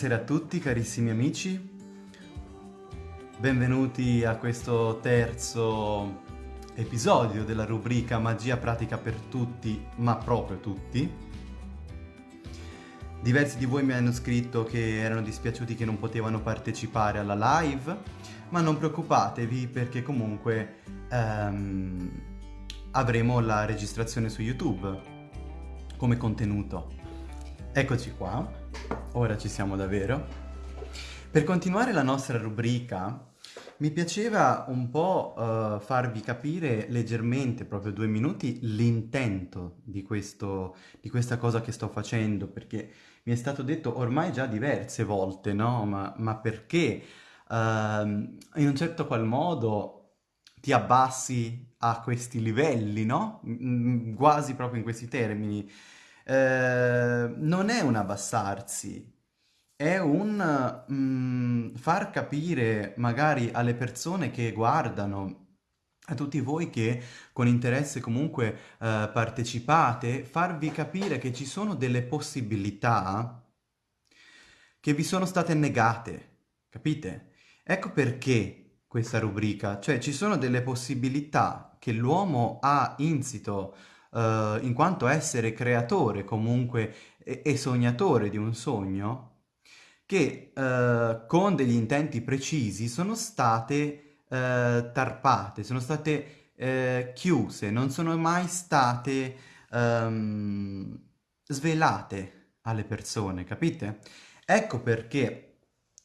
Buonasera a tutti carissimi amici, benvenuti a questo terzo episodio della rubrica Magia pratica per tutti, ma proprio tutti. Diversi di voi mi hanno scritto che erano dispiaciuti che non potevano partecipare alla live, ma non preoccupatevi perché comunque ehm, avremo la registrazione su YouTube come contenuto. Eccoci qua. Ora ci siamo davvero. Per continuare la nostra rubrica, mi piaceva un po' uh, farvi capire leggermente, proprio due minuti, l'intento di, di questa cosa che sto facendo, perché mi è stato detto ormai già diverse volte, no? Ma, ma perché uh, in un certo qual modo ti abbassi a questi livelli, no? Quasi proprio in questi termini. Eh, non è un abbassarsi, è un mm, far capire magari alle persone che guardano, a tutti voi che con interesse comunque eh, partecipate, farvi capire che ci sono delle possibilità che vi sono state negate, capite? Ecco perché questa rubrica, cioè ci sono delle possibilità che l'uomo ha insito uh, in quanto essere creatore comunque e, e sognatore di un sogno, che uh, con degli intenti precisi sono state uh, tarpate, sono state chiuse, non sono mai state um, svelate alle persone, capite? Ecco perché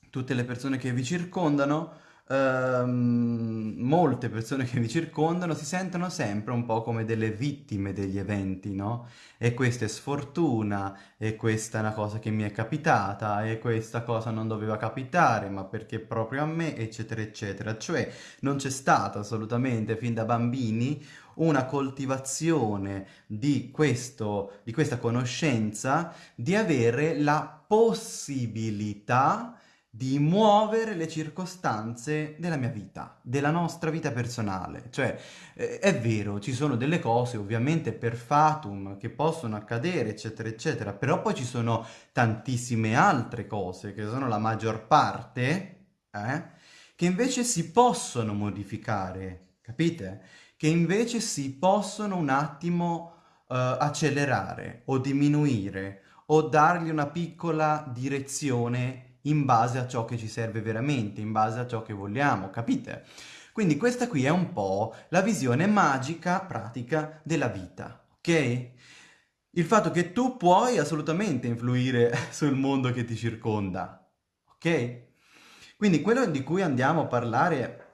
tutte le persone che vi circondano Ehm, molte persone che vi circondano si sentono sempre un po' come delle vittime degli eventi, no? E questa è sfortuna, e questa è una cosa che mi è capitata, e questa cosa non doveva capitare, ma perché proprio a me, eccetera, eccetera. Cioè non c'è stata assolutamente fin da bambini una coltivazione di, questo, di questa conoscenza di avere la possibilità di muovere le circostanze della mia vita, della nostra vita personale. Cioè, eh, è vero, ci sono delle cose ovviamente per fatum che possono accadere, eccetera, eccetera, però poi ci sono tantissime altre cose, che sono la maggior parte, eh, che invece si possono modificare, capite? Che invece si possono un attimo uh, accelerare o diminuire o dargli una piccola direzione in base a ciò che ci serve veramente, in base a ciò che vogliamo, capite? Quindi questa qui è un po' la visione magica, pratica della vita, ok? Il fatto che tu puoi assolutamente influire sul mondo che ti circonda, ok? Quindi quello di cui andiamo a parlare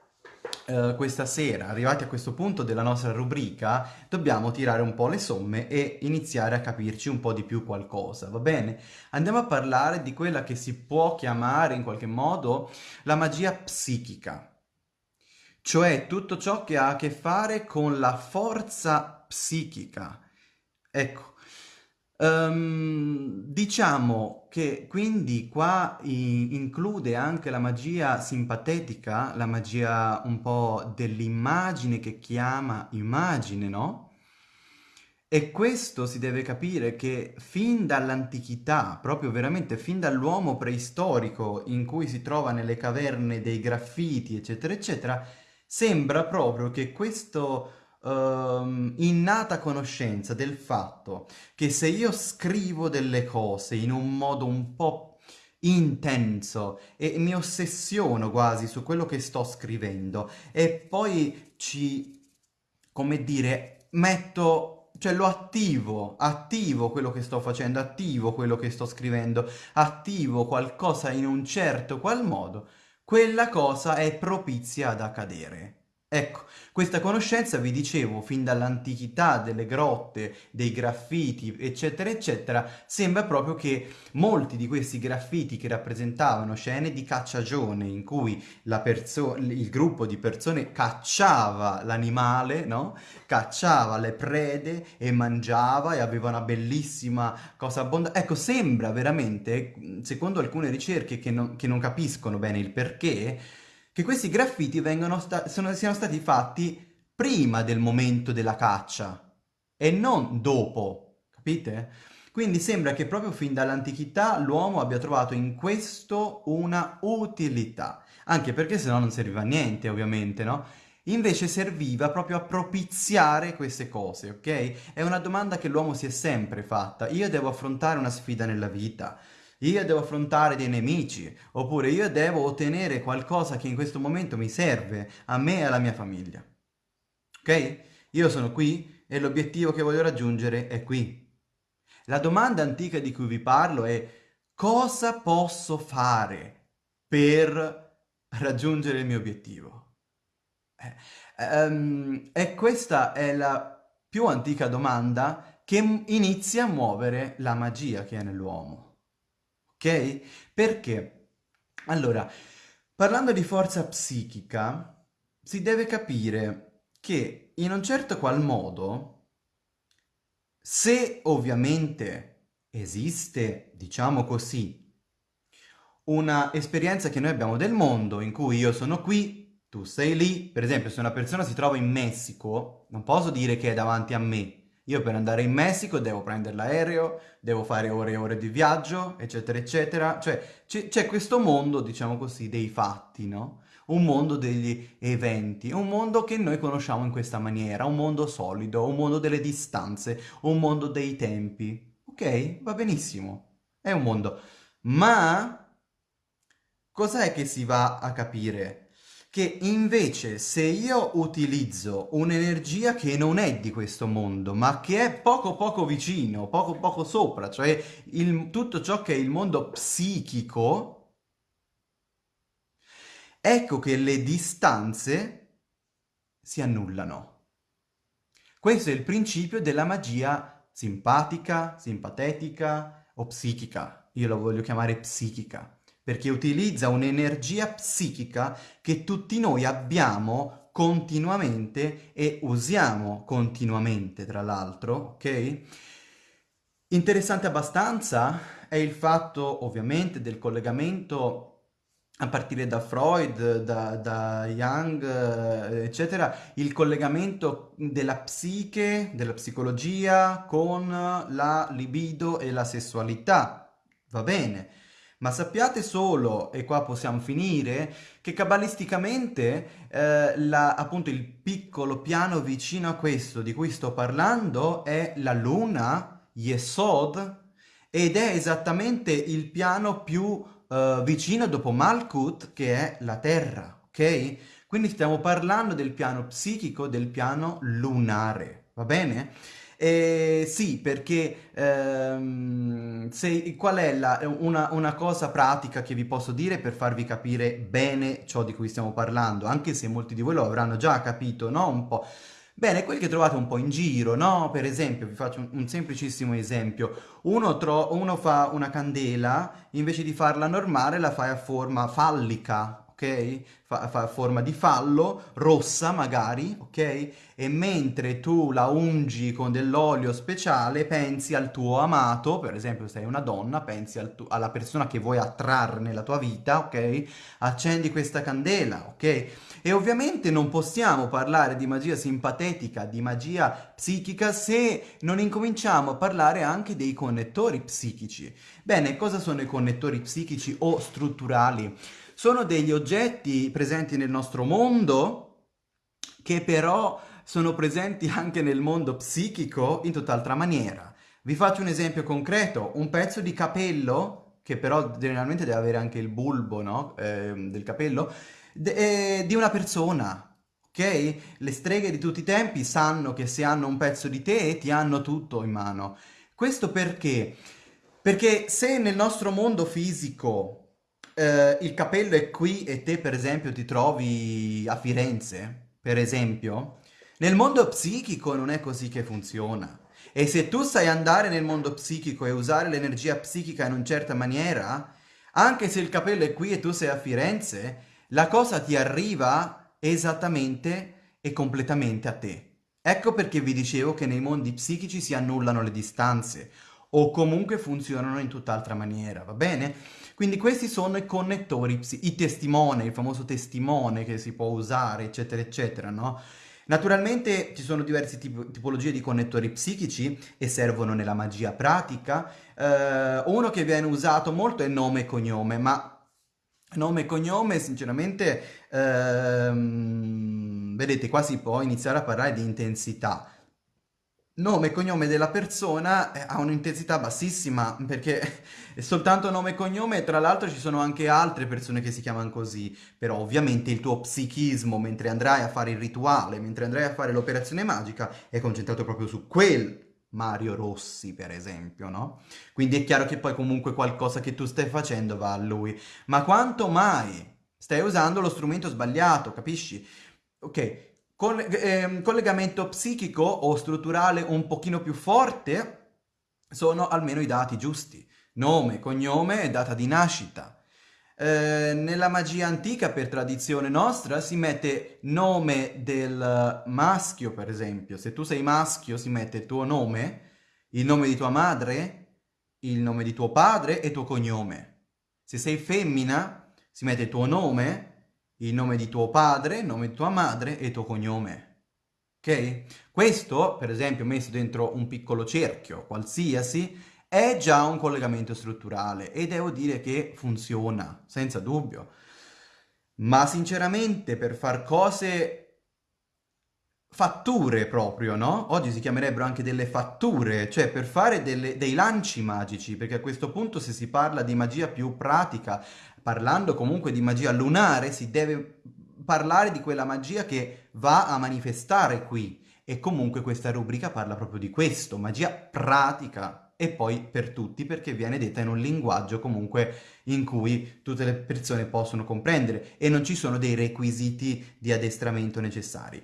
Uh, questa sera, arrivati a questo punto della nostra rubrica, dobbiamo tirare un po' le somme e iniziare a capirci un po' di più qualcosa, va bene? Andiamo a parlare di quella che si può chiamare in qualche modo la magia psichica, cioè tutto ciò che ha a che fare con la forza psichica. Ecco, Um, diciamo che quindi qua include anche la magia simpatetica, la magia un po' dell'immagine che chiama immagine, no? E questo si deve capire che fin dall'antichità, proprio veramente fin dall'uomo preistorico in cui si trova nelle caverne dei graffiti, eccetera, eccetera, sembra proprio che questo um, innata conoscenza del fatto che se io scrivo delle cose in un modo un po' intenso e mi ossessiono quasi su quello che sto scrivendo e poi ci, come dire, metto cioè lo attivo, attivo quello che sto facendo, attivo quello che sto scrivendo, attivo qualcosa in un certo qual modo, quella cosa è propizia ad accadere. Ecco, questa conoscenza, vi dicevo, fin dall'antichità delle grotte, dei graffiti, eccetera, eccetera, sembra proprio che molti di questi graffiti che rappresentavano scene di cacciagione, in cui il gruppo di persone cacciava l'animale, no? Cacciava le prede e mangiava e aveva una bellissima cosa abbondante. Ecco, sembra veramente, secondo alcune ricerche che non, che non capiscono bene il perché, che questi graffiti sta sono, siano stati fatti prima del momento della caccia e non dopo, capite? Quindi sembra che proprio fin dall'antichità l'uomo abbia trovato in questo una utilità, anche perché se no non serviva a niente ovviamente, no? Invece serviva proprio a propiziare queste cose, ok? È una domanda che l'uomo si è sempre fatta. Io devo affrontare una sfida nella vita, io devo affrontare dei nemici, oppure io devo ottenere qualcosa che in questo momento mi serve a me e alla mia famiglia. Ok? Io sono qui e l'obiettivo che voglio raggiungere è qui. La domanda antica di cui vi parlo è cosa posso fare per raggiungere il mio obiettivo? Eh, um, e questa è la più antica domanda che inizia a muovere la magia che è nell'uomo. Ok? Perché? Allora, parlando di forza psichica, si deve capire che in un certo qual modo, se ovviamente esiste, diciamo così, una esperienza che noi abbiamo del mondo in cui io sono qui, tu sei lì, per esempio se una persona si trova in Messico, non posso dire che è davanti a me. Io per andare in Messico devo prendere l'aereo, devo fare ore e ore di viaggio, eccetera, eccetera. Cioè c'è questo mondo, diciamo così, dei fatti, no? Un mondo degli eventi, un mondo che noi conosciamo in questa maniera, un mondo solido, un mondo delle distanze, un mondo dei tempi. Ok? Va benissimo. È un mondo. Ma cos'è che si va a capire? Che invece se io utilizzo un'energia che non è di questo mondo, ma che è poco poco vicino, poco poco sopra, cioè il, tutto ciò che è il mondo psichico, ecco che le distanze si annullano. Questo è il principio della magia simpatica, simpatetica o psichica. Io la voglio chiamare psichica perché utilizza un'energia psichica che tutti noi abbiamo continuamente e usiamo continuamente, tra l'altro, ok? Interessante abbastanza è il fatto, ovviamente, del collegamento a partire da Freud, da, da Jung, eccetera, il collegamento della psiche, della psicologia con la libido e la sessualità. Va bene, ma sappiate solo, e qua possiamo finire, che cabalisticamente eh, la, appunto il piccolo piano vicino a questo di cui sto parlando è la luna, Yesod, ed è esattamente il piano più eh, vicino dopo Malkut che è la Terra, ok? Quindi stiamo parlando del piano psichico, del piano lunare, va bene? Eh, sì, perché ehm, se, qual è la, una, una, cosa pratica che vi posso dire per farvi capire bene ciò di cui stiamo parlando, anche se molti di voi lo avranno già capito, no? Un po'. Bene, quelli che trovate un po' in giro, no? Per esempio, vi faccio un, un semplicissimo esempio. Uno, uno fa una candela, invece di farla normale la fai a forma fallica, ok? Fa, fa forma di fallo, rossa magari, ok? E mentre tu la ungi con dell'olio speciale, pensi al tuo amato, per esempio se sei una donna, pensi al alla persona che vuoi attrarre nella tua vita, ok? Accendi questa candela, ok? E ovviamente non possiamo parlare di magia simpatetica, di magia psichica, se non incominciamo a parlare anche dei connettori psichici. Bene, cosa sono i connettori psichici o strutturali? Sono degli oggetti presenti nel nostro mondo che però sono presenti anche nel mondo psichico in tutt'altra maniera. Vi faccio un esempio concreto, un pezzo di capello, che però generalmente deve avere anche il bulbo no? eh, del capello, eh, di una persona, ok? Le streghe di tutti i tempi sanno che se hanno un pezzo di te ti hanno tutto in mano. Questo perché? Perché se nel nostro mondo fisico eh, il capello è qui e te per esempio ti trovi a Firenze, per esempio, nel mondo psichico non è così che funziona. E se tu sai andare nel mondo psichico e usare l'energia psichica in una certa maniera, anche se il capello è qui e tu sei a Firenze, la cosa ti arriva esattamente e completamente a te. Ecco perché vi dicevo che nei mondi psichici si annullano le distanze o comunque funzionano in tutt'altra maniera, va bene? Quindi questi sono i connettori, i testimoni, il famoso testimone che si può usare, eccetera, eccetera, no? Naturalmente ci sono diverse tip tipologie di connettori psichici e servono nella magia pratica. Uh, uno che viene usato molto è nome e cognome, ma nome e cognome sinceramente, uh, vedete, qua si può iniziare a parlare di intensità nome e cognome della persona eh, ha un'intensità bassissima perché è soltanto nome e cognome tra l'altro ci sono anche altre persone che si chiamano così però ovviamente il tuo psichismo mentre andrai a fare il rituale mentre andrai a fare l'operazione magica è concentrato proprio su quel Mario Rossi per esempio no? quindi è chiaro che poi comunque qualcosa che tu stai facendo va a lui ma quanto mai stai usando lo strumento sbagliato capisci? ok Coll eh, collegamento psichico o strutturale un pochino più forte sono almeno i dati giusti. Nome, cognome e data di nascita. Eh, nella magia antica, per tradizione nostra, si mette nome del maschio, per esempio. Se tu sei maschio, si mette il tuo nome, il nome di tua madre, il nome di tuo padre e tuo cognome. Se sei femmina, si mette il tuo nome, il nome di tuo padre, il nome di tua madre e il tuo cognome. Ok? Questo, per esempio, messo dentro un piccolo cerchio qualsiasi, è già un collegamento strutturale e devo dire che funziona, senza dubbio. Ma sinceramente per far cose fatture proprio, no? Oggi si chiamerebbero anche delle fatture, cioè per fare delle, dei lanci magici, perché a questo punto se si parla di magia più pratica, parlando comunque di magia lunare, si deve parlare di quella magia che va a manifestare qui. E comunque questa rubrica parla proprio di questo, magia pratica e poi per tutti perché viene detta in un linguaggio comunque in cui tutte le persone possono comprendere e non ci sono dei requisiti di addestramento necessari.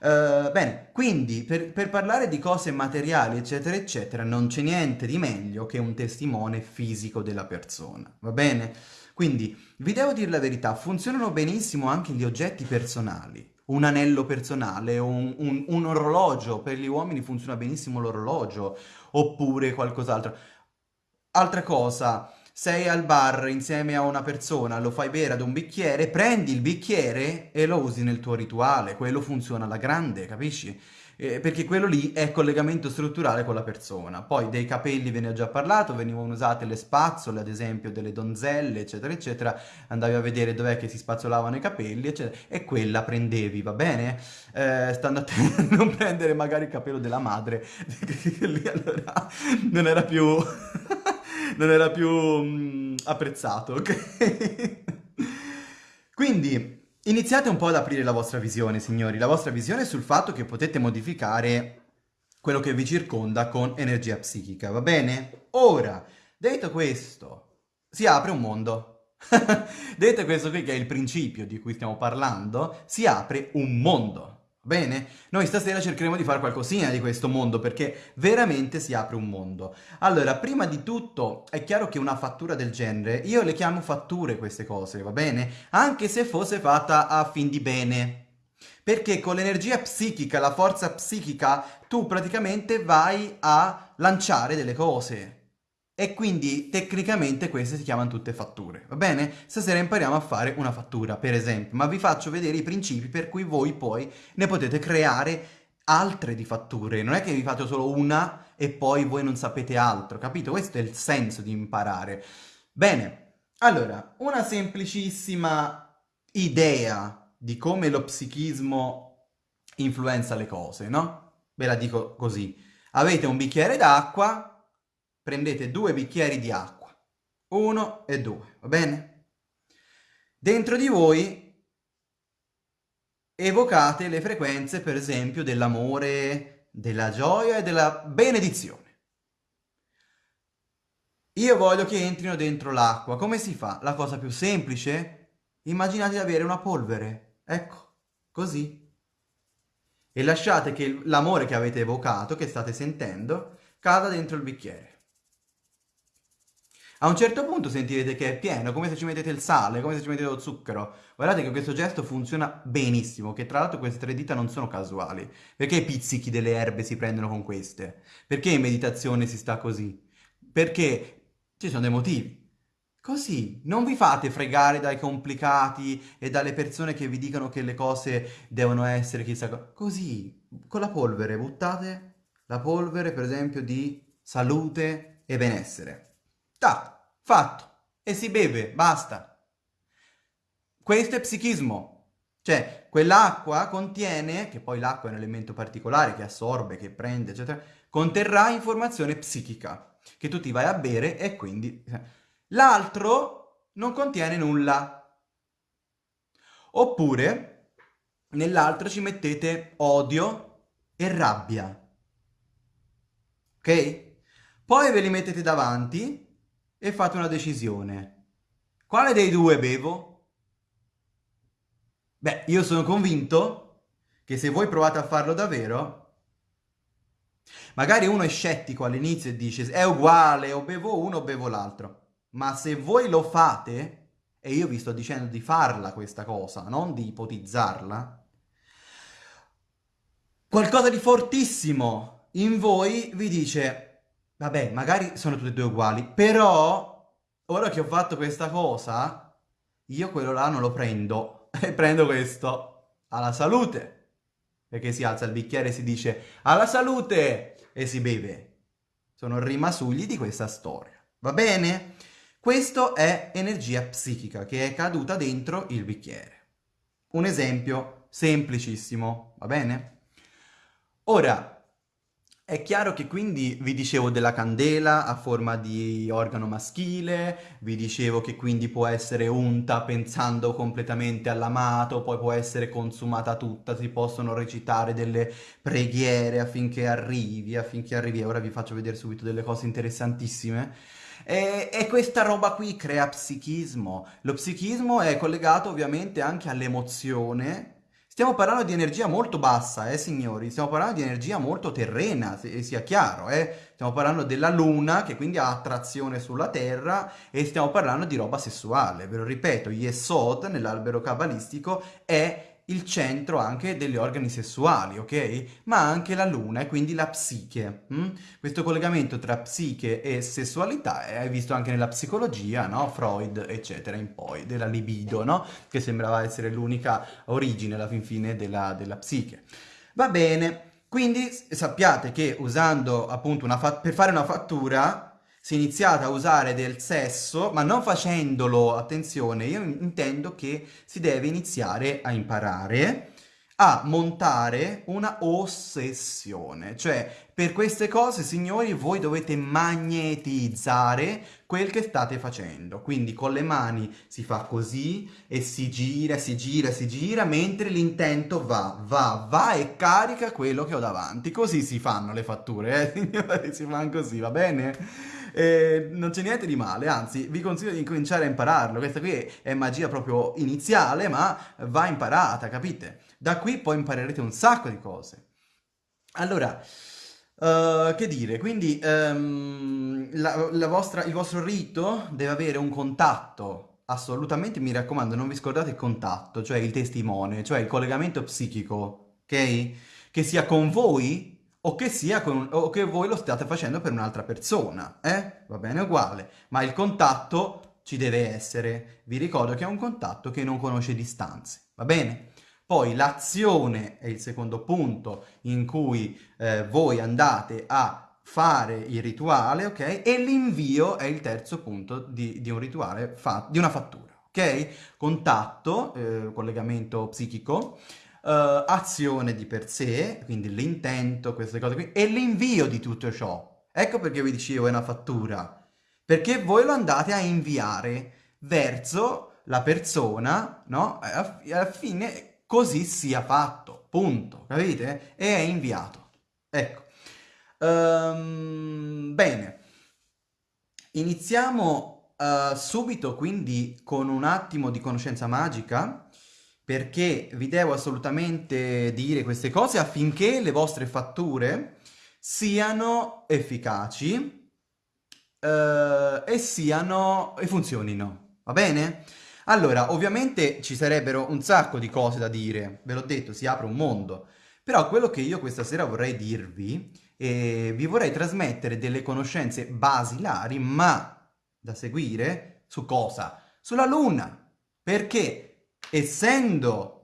Uh, bene, quindi per, per, parlare di cose materiali, eccetera, eccetera, non c'è niente di meglio che un testimone fisico della persona, va bene? Quindi, vi devo dire la verità, funzionano benissimo anche gli oggetti personali. Un anello personale, un, un, un orologio, per gli uomini funziona benissimo l'orologio, oppure qualcos'altro. Altra cosa, sei al bar insieme a una persona, lo fai bere ad un bicchiere, prendi il bicchiere e lo usi nel tuo rituale, quello funziona alla grande, capisci? Eh, perché quello lì è collegamento strutturale con la persona. Poi dei capelli ve ne ho già parlato, venivano usate le spazzole, ad esempio delle donzelle, eccetera, eccetera, andavi a vedere dov'è che si spazzolavano i capelli, eccetera, e quella prendevi, va bene? Eh, stando attento a non prendere magari il capello della madre, che lì allora non era più... non era più mm, apprezzato, ok? Quindi, Iniziate un po' ad aprire la vostra visione, signori, la vostra visione sul fatto che potete modificare quello che vi circonda con energia psichica, va bene? Ora, detto questo, si apre un mondo. detto questo qui che è il principio di cui stiamo parlando, si apre un mondo. Bene? Noi stasera cercheremo di fare qualcosina di questo mondo perché veramente si apre un mondo. Allora, prima di tutto è chiaro che una fattura del genere, io le chiamo fatture queste cose, va bene? Anche se fosse fatta a fin di bene. Perché con l'energia psichica, la forza psichica, tu praticamente vai a lanciare delle cose. E quindi tecnicamente queste si chiamano tutte fatture, va bene? Stasera impariamo a fare una fattura, per esempio, ma vi faccio vedere i principi per cui voi poi ne potete creare altre di fatture. Non è che vi fate solo una e poi voi non sapete altro, capito? Questo è il senso di imparare. Bene, allora, una semplicissima idea di come lo psichismo influenza le cose, no? Ve la dico così. Avete un bicchiere d'acqua prendete due bicchieri di acqua, uno e due, va bene? Dentro di voi evocate le frequenze, per esempio, dell'amore, della gioia e della benedizione. Io voglio che entrino dentro l'acqua. Come si fa? La cosa più semplice? Immaginate di avere una polvere. Ecco, così. E lasciate che l'amore che avete evocato, che state sentendo, cada dentro il bicchiere. A un certo punto sentirete che è pieno, come se ci mettete il sale, come se ci mettete lo zucchero. Guardate che questo gesto funziona benissimo, che tra l'altro queste tre dita non sono casuali. Perché i pizzichi delle erbe si prendono con queste? Perché in meditazione si sta così? Perché ci sono dei motivi. Così, non vi fate fregare dai complicati e dalle persone che vi dicono che le cose devono essere chissà cosa. Così, con la polvere, buttate la polvere, per esempio, di salute e benessere. Tac, fatto. E si beve, basta. Questo è psichismo. Cioè, quell'acqua contiene, che poi l'acqua è un elemento particolare che assorbe, che prende, eccetera, conterrà informazione psichica, che tu ti vai a bere e quindi L'altro non contiene nulla. Oppure nell'altro ci mettete odio e rabbia. Ok? Poi ve li mettete davanti e fate una decisione. Quale dei due bevo? Beh, io sono convinto che se voi provate a farlo davvero, magari uno è scettico all'inizio e dice è uguale, o bevo uno o bevo l'altro. Ma se voi lo fate, e io vi sto dicendo di farla questa cosa, non di ipotizzarla, qualcosa di fortissimo in voi vi dice, vabbè, magari sono tutte e due uguali, però ora che ho fatto questa cosa, io quello là non lo prendo, e prendo questo, alla salute, perché si alza il bicchiere e si dice, alla salute, e si beve. Sono rimasugli di questa storia, va bene? Questo è energia psichica che è caduta dentro il bicchiere. Un esempio semplicissimo, va bene? Ora, è chiaro che quindi vi dicevo della candela a forma di organo maschile, vi dicevo che quindi può essere unta pensando completamente all'amato, poi può essere consumata tutta, si possono recitare delle preghiere affinché arrivi, affinché arrivi. Ora vi faccio vedere subito delle cose interessantissime. E, e, questa roba qui crea psichismo. Lo psichismo è collegato ovviamente anche all'emozione. Stiamo parlando di energia molto bassa, eh signori, stiamo parlando di energia molto terrena, se, sia chiaro, eh. Stiamo parlando della luna che quindi ha attrazione sulla terra e stiamo parlando di roba sessuale. Ve lo ripeto, Yesod nell'albero cabalistico è il centro anche degli organi sessuali, ok? Ma anche la luna e quindi la psiche. Hm? Questo collegamento tra psiche e sessualità è visto anche nella psicologia, no? Freud, eccetera, in poi, della libido, no? Che sembrava essere l'unica origine alla fin fine della, della psiche. Va bene, quindi sappiate che usando appunto una per fare una fattura si è iniziato a usare del sesso, ma non facendolo, attenzione, io intendo che si deve iniziare a imparare a montare una ossessione. Cioè, per queste cose, signori, voi dovete magnetizzare quel che state facendo. Quindi con le mani si fa così e si gira, si gira, si gira, mentre l'intento va, va, va e carica quello che ho davanti. Così si fanno le fatture, eh, signori, si fanno così, va bene? Eh, non c'è niente di male, anzi vi consiglio di incominciare a impararlo. Questa qui è magia proprio iniziale, ma va imparata, capite? Da qui poi imparerete un sacco di cose. Allora, uh, che dire, quindi um, la, la vostra, il vostro rito deve avere un contatto assolutamente, mi raccomando, non vi scordate il contatto, cioè il testimone, cioè il collegamento psichico, ok? Che sia con voi o che, sia con, o che voi lo stiate facendo per un'altra persona, eh? Va bene uguale, ma il contatto ci deve essere. Vi ricordo che è un contatto che non conosce distanze, va bene? Poi l'azione è il secondo punto in cui eh, voi andate a fare il rituale, ok? E l'invio è il terzo punto di, di un rituale, di una fattura, ok? Contatto, eh, collegamento psichico, uh, azione di per sé, quindi l'intento, queste cose qui, e l'invio di tutto ciò. Ecco perché vi dicevo è una fattura. Perché voi lo andate a inviare verso la persona, no? Alla fine così sia fatto, punto, capite? E è inviato. Ecco. Um, bene. Iniziamo uh, subito quindi con un attimo di conoscenza magica perché vi devo assolutamente dire queste cose affinché le vostre fatture siano efficaci eh, e siano e funzionino, va bene? Allora, ovviamente ci sarebbero un sacco di cose da dire, ve l'ho detto, si apre un mondo, però quello che io questa sera vorrei dirvi, eh, vi vorrei trasmettere delle conoscenze basilari, ma da seguire Su cosa? Sulla luna. Perché essendo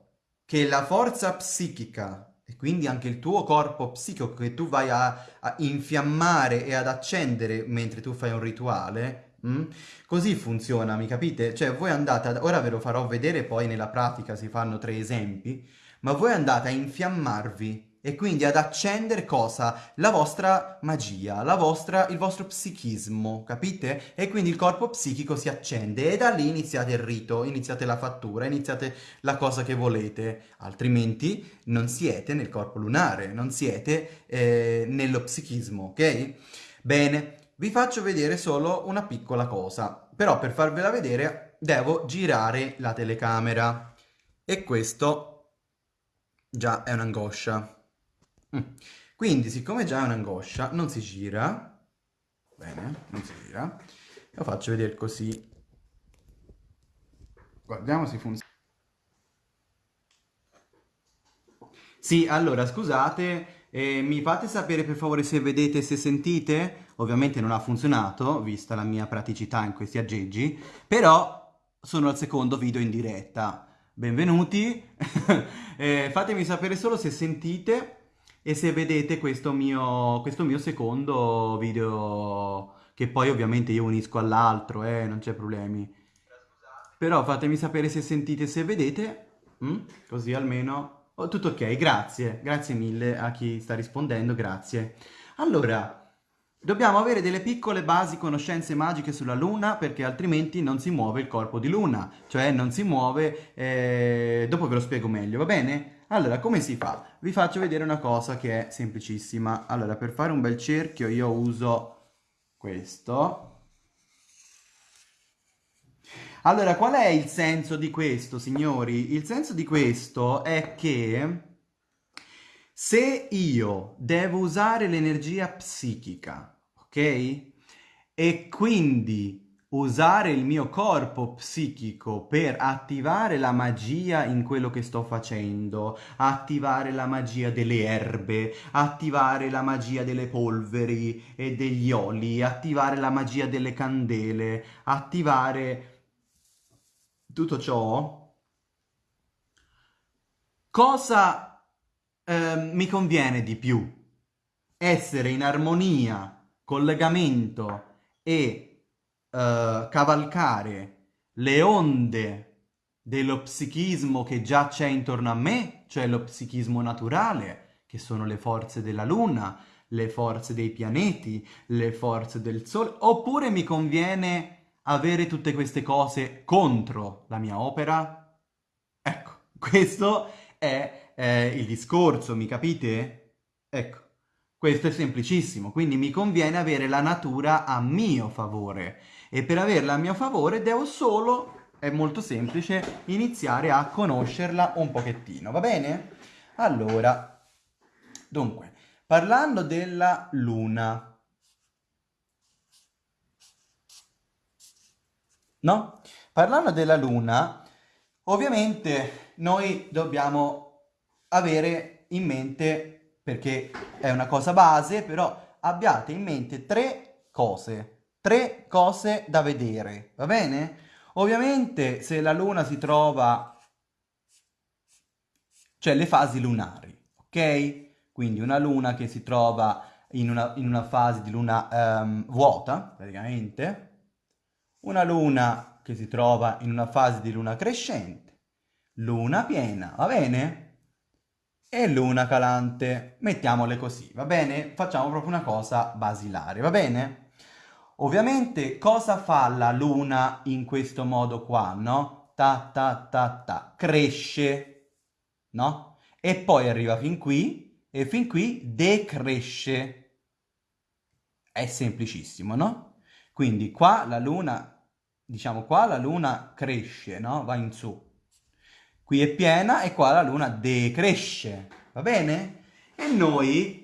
che la forza psichica e quindi anche il tuo corpo psichico che tu vai a, a infiammare e ad accendere mentre tu fai un rituale, mm? così funziona, mi capite? Cioè voi andate, ad, ora ve lo farò vedere poi nella pratica, si fanno tre esempi, ma voi andate a infiammarvi e quindi ad accendere cosa? La vostra magia, la vostra, il vostro psichismo, capite? E quindi il corpo psichico si accende e da lì iniziate il rito, iniziate la fattura, iniziate la cosa che volete, altrimenti non siete nel corpo lunare, non siete eh, nello psichismo, ok? Bene, vi faccio vedere solo una piccola cosa, però per farvela vedere devo girare la telecamera e questo già è un'angoscia. Mm. Quindi, siccome già è un'angoscia, non si gira. Bene, non si gira. Lo faccio vedere così. Guardiamo se funziona. Sì, allora, scusate, eh, mi fate sapere per favore se vedete e se sentite? Ovviamente non ha funzionato, vista la mia praticità in questi aggeggi, però sono al secondo video in diretta. Benvenuti, eh, fatemi sapere solo se sentite e se vedete questo mio, questo mio secondo video che poi ovviamente io unisco all'altro, eh, non c'è problemi. Però fatemi sapere se sentite, se vedete, mm? così almeno... Oh, tutto ok, grazie, grazie mille a chi sta rispondendo, grazie. Allora, Dobbiamo avere delle piccole basi conoscenze magiche sulla Luna perché altrimenti non si muove il corpo di Luna, cioè non si muove... Eh... Dopo ve lo spiego meglio, va bene? Allora, come si fa? Vi faccio vedere una cosa che è semplicissima. Allora, per fare un bel cerchio io uso questo. Allora, qual è il senso di questo, signori? Il senso di questo è che se io devo usare l'energia psichica, ok? E quindi usare il mio corpo psichico per attivare la magia in quello che sto facendo, attivare la magia delle erbe, attivare la magia delle polveri e degli oli, attivare la magia delle candele, attivare tutto ciò, cosa eh, mi conviene di più? Essere in armonia, collegamento e uh, cavalcare le onde dello psichismo che già c'è intorno a me, cioè lo psichismo naturale, che sono le forze della luna, le forze dei pianeti, le forze del sole, oppure mi conviene avere tutte queste cose contro la mia opera? Ecco, questo è eh, il discorso, mi capite? Ecco, questo è semplicissimo, quindi mi conviene avere la natura a mio favore e per averla a mio favore devo solo, è molto semplice, iniziare a conoscerla un pochettino, va bene? Allora, dunque, parlando della luna, no? Parlando della luna, ovviamente noi dobbiamo avere in mente, perché è una cosa base, però abbiate in mente tre cose tre cose da vedere, va bene? Ovviamente se la luna si trova, cioè le fasi lunari, ok? Quindi una luna che si trova in una, in una fase di luna um, vuota, praticamente, una luna che si trova in una fase di luna crescente, luna piena, va bene? E luna calante, mettiamole così, va bene? Facciamo proprio una cosa basilare, va bene? Ovviamente cosa fa la luna in questo modo qua, no? Ta ta ta ta, cresce, no? E poi arriva fin qui e fin qui decresce. È semplicissimo, no? Quindi qua la luna, diciamo qua la luna cresce, no? Va in su. Qui è piena e qua la luna decresce, va bene? E noi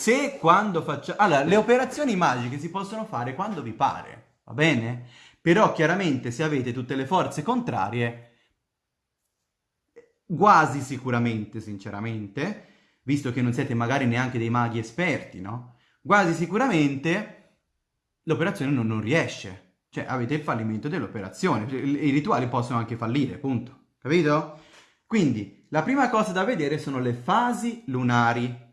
se quando facciamo... Allora, le operazioni magiche si possono fare quando vi pare, va bene? Però chiaramente se avete tutte le forze contrarie, quasi sicuramente, sinceramente, visto che non siete magari neanche dei maghi esperti, no? Quasi sicuramente l'operazione non, non riesce, Cioè avete il fallimento dell'operazione. I rituali possono anche fallire, punto. Capito? Quindi, la prima cosa da vedere sono le fasi lunari.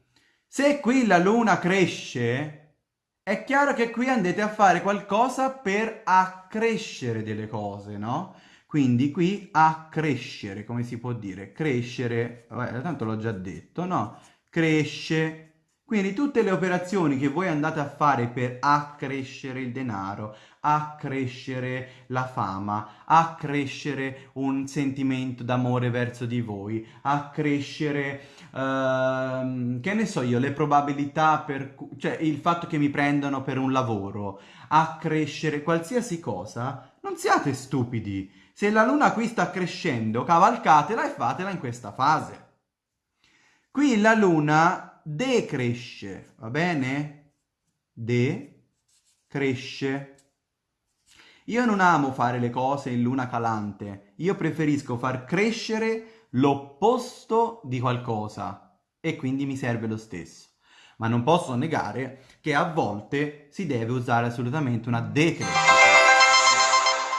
Se qui la luna cresce, è chiaro che qui andate a fare qualcosa per accrescere delle cose, no? Quindi qui accrescere, come si può dire? Crescere, vabbè, tanto l'ho già detto, no? Cresce, quindi tutte le operazioni che voi andate a fare per accrescere il denaro, accrescere la fama, accrescere un sentimento d'amore verso di voi, accrescere, uh, che ne so io, le probabilità per... cioè il fatto che mi prendano per un lavoro, accrescere qualsiasi cosa, non siate stupidi. Se la luna qui sta crescendo, cavalcatela e fatela in questa fase. Qui la luna decresce, va bene? Decresce. Io non amo fare le cose in luna calante, io preferisco far crescere l'opposto di qualcosa e quindi mi serve lo stesso. Ma non posso negare che a volte si deve usare assolutamente una decrescita.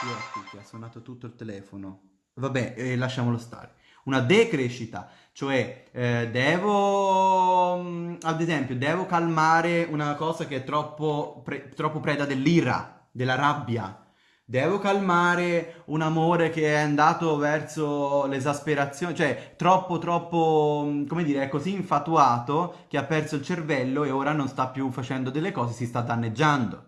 Io qui ha suonato tutto il telefono. Vabbè, eh, lasciamolo stare. Una decrescita cioè, eh, devo, mm, ad esempio, devo calmare una cosa che è troppo, pre troppo preda dell'ira, della rabbia. Devo calmare un amore che è andato verso l'esasperazione, cioè troppo, troppo, mm, come dire, è così infatuato che ha perso il cervello e ora non sta più facendo delle cose, si sta danneggiando.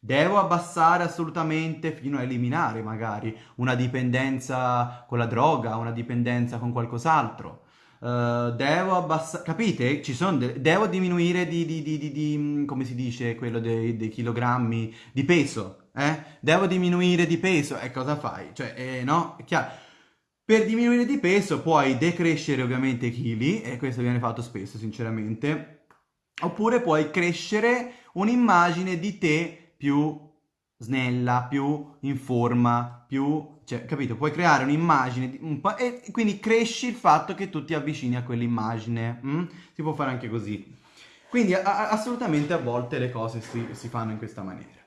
Devo abbassare assolutamente fino a eliminare magari una dipendenza con la droga, una dipendenza con qualcos'altro. Uh, devo abbassare, capite? Ci sono de- devo diminuire di, di, di, di, mm, come si dice, quello dei, dei chilogrammi di peso, eh? Devo diminuire di peso, e cosa fai? Cioè, eh, no? È chiaro. Per diminuire di peso puoi decrescere ovviamente i chili, e questo viene fatto spesso, sinceramente, oppure puoi crescere un'immagine di te più snella, più in forma, più cioè, capito? Puoi creare un'immagine un e quindi cresci il fatto che tu ti avvicini a quell'immagine. Mm? Si può fare anche così. Quindi assolutamente a volte le cose si, si fanno in questa maniera.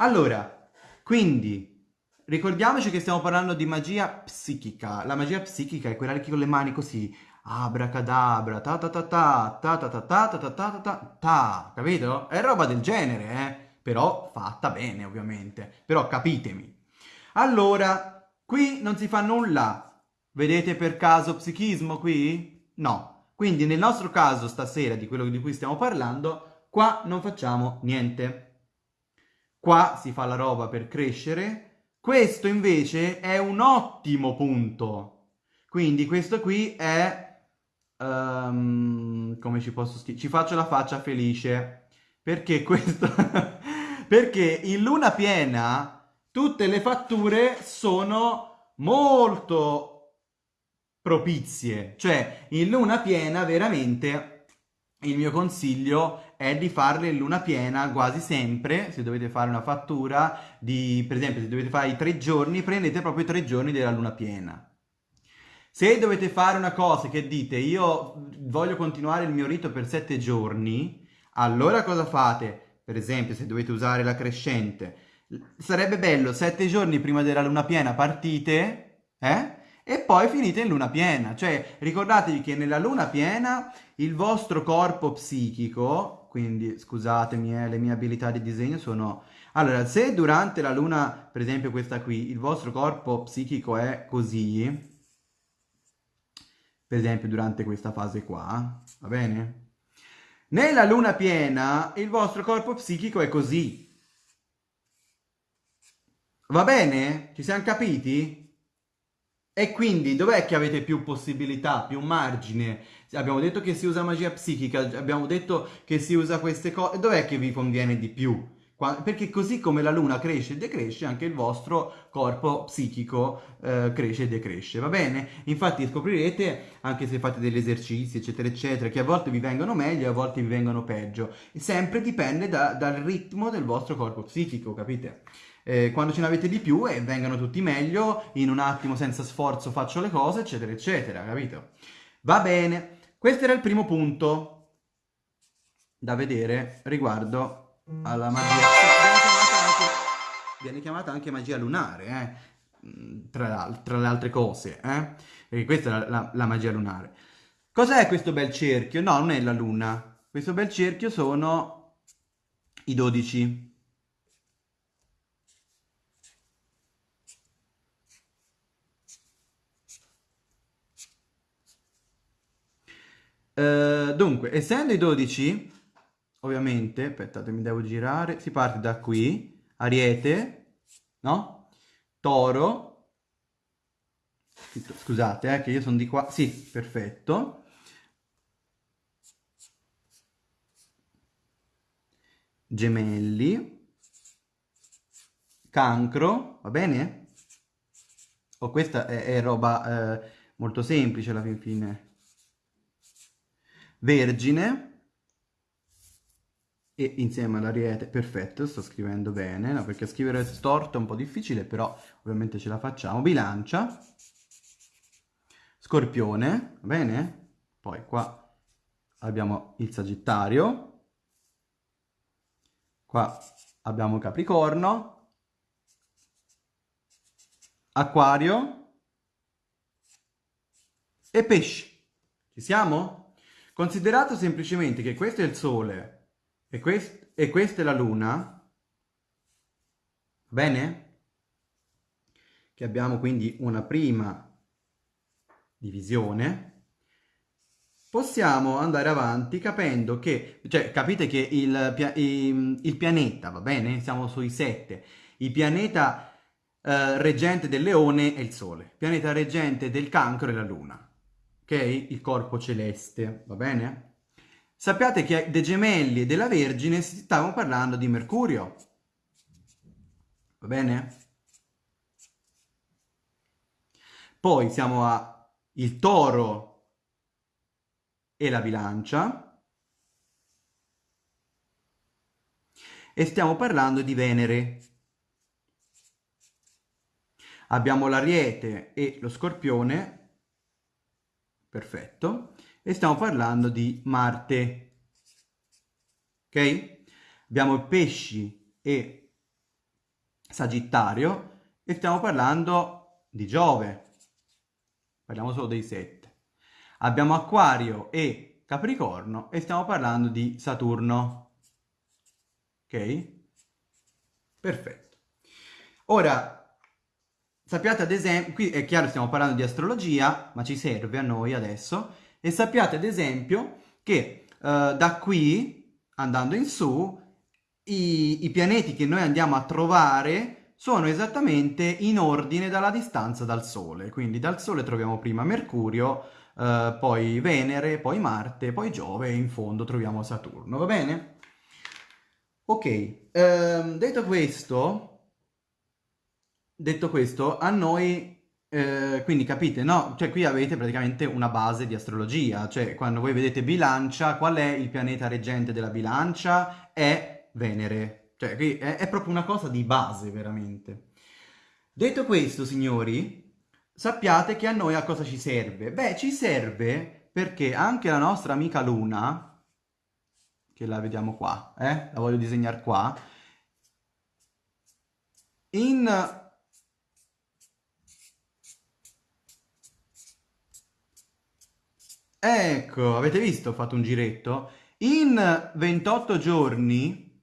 Allora, quindi ricordiamoci che stiamo parlando di magia psichica. La magia psichica è quella che con le mani così abracadabra, ta ta ta ta, ta ta ta ta ta ta ta ta ta, capito? È roba del genere, eh? Però fatta bene, ovviamente. Però capitemi. Allora, Qui non si fa nulla. Vedete per caso psichismo qui? No. Quindi nel nostro caso stasera, di quello di cui stiamo parlando, qua non facciamo niente. Qua si fa la roba per crescere. Questo invece è un ottimo punto. Quindi questo qui è... Um, come ci posso scrivere? Ci faccio la faccia felice. Perché questo... perché in luna piena tutte le fatture sono molto propizie. Cioè, in luna piena veramente il mio consiglio è di farle in luna piena quasi sempre, se dovete fare una fattura di, per esempio, se dovete fare i tre giorni, prendete proprio i tre giorni della luna piena. Se dovete fare una cosa che dite, io voglio continuare il mio rito per sette giorni, allora cosa fate? Per esempio, se dovete usare la crescente, Sarebbe bello sette giorni prima della luna piena partite, eh? E poi finite in luna piena. Cioè, ricordatevi che nella luna piena il vostro corpo psichico, quindi scusatemi, eh, le mie abilità di disegno sono... Allora, se durante la luna, per esempio questa qui, il vostro corpo psichico è così, per esempio durante questa fase qua, va bene? Nella luna piena il vostro corpo psichico è così, Va bene? Ci siamo capiti? E quindi dov'è che avete più possibilità, più margine? Abbiamo detto che si usa magia psichica, abbiamo detto che si usa queste cose, dov'è che vi conviene di più? Perché così come la luna cresce e decresce, anche il vostro corpo psichico eh, cresce e decresce, va bene? Infatti scoprirete, anche se fate degli esercizi, eccetera, eccetera, che a volte vi vengono meglio e a volte vi vengono peggio. Sempre dipende da, dal ritmo del vostro corpo psichico, capite? Eh, quando ce ne avete di più e vengano tutti meglio, in un attimo senza sforzo faccio le cose, eccetera, eccetera, capito? Va bene, questo era il primo punto da vedere riguardo alla magia. viene chiamata anche magia lunare, eh? Mm, tra, tra, le altre cose, eh? Perché questa è la, la, la magia lunare. Cos'è questo bel cerchio? No, non è la luna. Questo bel cerchio sono i 12. Uh, dunque, essendo i 12, ovviamente, aspettate, mi devo girare, si parte da qui, Ariete, no? Toro, scusate, eh, che io sono di qua, sì, perfetto. Gemelli, Cancro, va bene? Oh, questa è, è roba eh, molto semplice alla fin fine. Vergine e insieme all'ariete, perfetto, sto scrivendo bene, no, perché scrivere storto è un po' difficile, però ovviamente ce la facciamo. Bilancia, Scorpione, va bene? Poi qua abbiamo il Sagittario, qua abbiamo Capricorno, Acquario e Pesci. Ci siamo? Considerato semplicemente che questo è il Sole e, quest e questa è la Luna, bene? Che abbiamo quindi una prima divisione, possiamo andare avanti capendo che, cioè capite che il, il, il pianeta, va bene? Siamo sui sette. Il pianeta eh, reggente del leone è il Sole, il pianeta reggente del cancro è la Luna ok? Il corpo celeste, va bene? Sappiate che dei gemelli e della Vergine si stavano parlando di Mercurio, va bene? Poi siamo a il toro e la bilancia e stiamo parlando di Venere. Abbiamo l'ariete e lo scorpione perfetto, e stiamo parlando di Marte, ok? Abbiamo pesci e Sagittario e stiamo parlando di Giove, parliamo solo dei sette. Abbiamo Acquario e Capricorno e stiamo parlando di Saturno, ok? Perfetto. Ora, Sappiate ad esempio, qui è chiaro stiamo parlando di astrologia, ma ci serve a noi adesso, e sappiate ad esempio che uh, da qui, andando in su, i, i pianeti che noi andiamo a trovare sono esattamente in ordine dalla distanza dal Sole. Quindi dal Sole troviamo prima Mercurio, uh, poi Venere, poi Marte, poi Giove e in fondo troviamo Saturno, va bene? Ok, um, detto questo, detto questo, a noi, eh, quindi capite, no? Cioè qui avete praticamente una base di astrologia, cioè quando voi vedete bilancia, qual è il pianeta reggente della bilancia? È Venere. Cioè qui è, è proprio una cosa di base, veramente. Detto questo, signori, sappiate che a noi a cosa ci serve? Beh, ci serve perché anche la nostra amica Luna, che la vediamo qua, eh? La voglio disegnare qua, in Ecco, avete visto? Ho fatto un giretto. In 28 giorni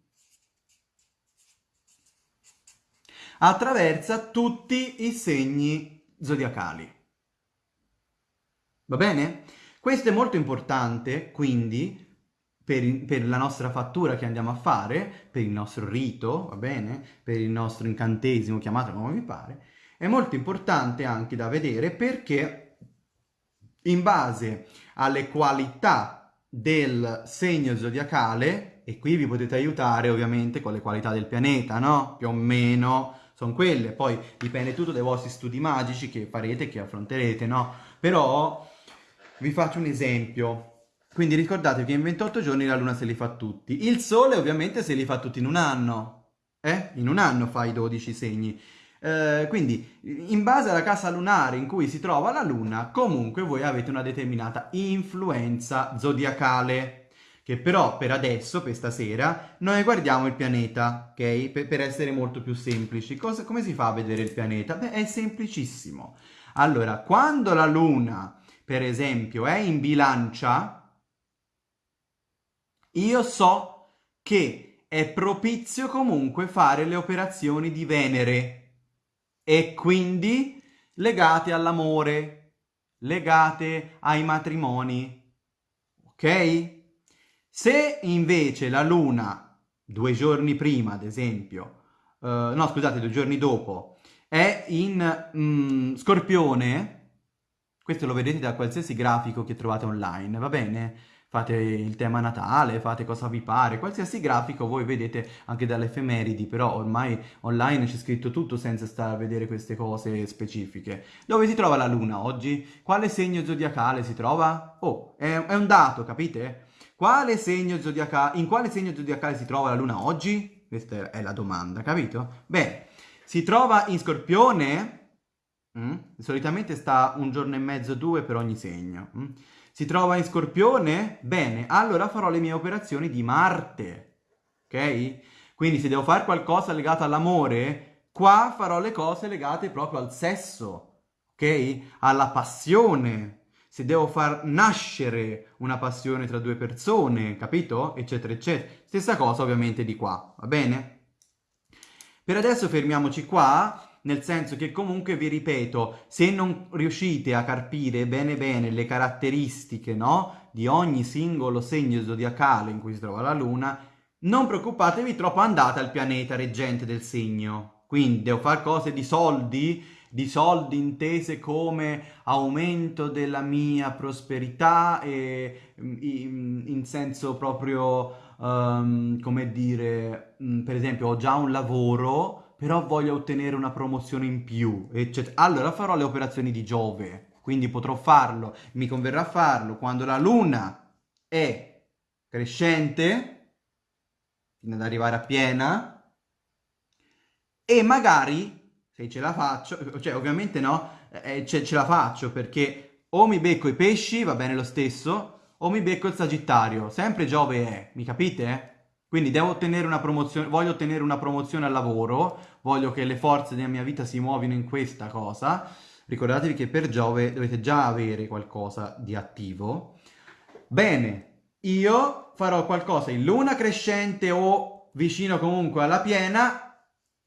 attraversa tutti i segni zodiacali. Va bene? Questo è molto importante, quindi, per, per, la nostra fattura che andiamo a fare, per il nostro rito, va bene? Per il nostro incantesimo, chiamatelo come vi pare, è molto importante anche da vedere perché in base alle qualità del segno zodiacale, e qui vi potete aiutare ovviamente con le qualità del pianeta, no? Più o meno sono quelle, poi dipende tutto dai vostri studi magici che farete, che affronterete, no? Però vi faccio un esempio. Quindi ricordatevi che in 28 giorni la luna se li fa tutti. Il sole ovviamente se li fa tutti in un anno. Eh? In un anno fa i 12 segni. Eh, quindi, in base alla casa lunare in cui si trova la luna, comunque voi avete una determinata influenza zodiacale. che però per adesso, per stasera, noi guardiamo il pianeta, ok? Per, per essere molto più semplici. Cosa, come si fa a vedere il pianeta? Beh, è semplicissimo. Allora, quando la Luna, per esempio, è in bilancia, io so che è propizio comunque fare le operazioni di Venere e quindi legate all'amore, legate ai matrimoni, ok? Se invece la luna, due giorni prima ad esempio, uh, no scusate, due giorni dopo, è in mm, scorpione, questo lo vedete da qualsiasi grafico che trovate online, va bene? Fate il tema natale, fate cosa vi pare, qualsiasi grafico voi vedete anche dalle effemeridi, però ormai online c'è scritto tutto senza stare a vedere queste cose specifiche. Dove si trova la luna oggi? Quale segno zodiacale si trova? Oh, è, è un dato, capite? Quale segno zodiacale, in quale segno zodiacale si trova la luna oggi? Questa è la domanda, capito? Beh, si trova in scorpione, mm? solitamente sta un giorno e mezzo, due per ogni segno. Mm? Si trova in scorpione? Bene, allora farò le mie operazioni di Marte, ok? Quindi se devo fare qualcosa legato all'amore, qua farò le cose legate proprio al sesso, ok? Alla passione, se devo far nascere una passione tra due persone, capito? Eccetera, eccetera. Stessa cosa ovviamente di qua, va bene? Per adesso fermiamoci qua, nel senso che comunque vi ripeto, se non riuscite a carpire bene bene le caratteristiche, no? Di ogni singolo segno zodiacale in cui si trova la Luna, non preoccupatevi troppo, andate al pianeta reggente del segno. Quindi devo fare cose di soldi, di soldi intese come aumento della mia prosperità e mm, in, in senso proprio, um, come dire, mm, per esempio ho già un lavoro, però voglio ottenere una promozione in più, eccetera. Allora farò le operazioni di Giove, quindi potrò farlo, mi converrà farlo quando la luna è crescente, fino ad arrivare a piena, e magari se ce la faccio, cioè ovviamente no, eh, ce, ce la faccio perché o mi becco i pesci, va bene lo stesso, o mi becco il sagittario, sempre Giove è, mi capite? Quindi devo ottenere una promozione, voglio ottenere una promozione al lavoro, voglio che le forze della mia vita si muovino in questa cosa, ricordatevi che per Giove dovete già avere qualcosa di attivo. Bene, io farò qualcosa in luna crescente o vicino comunque alla piena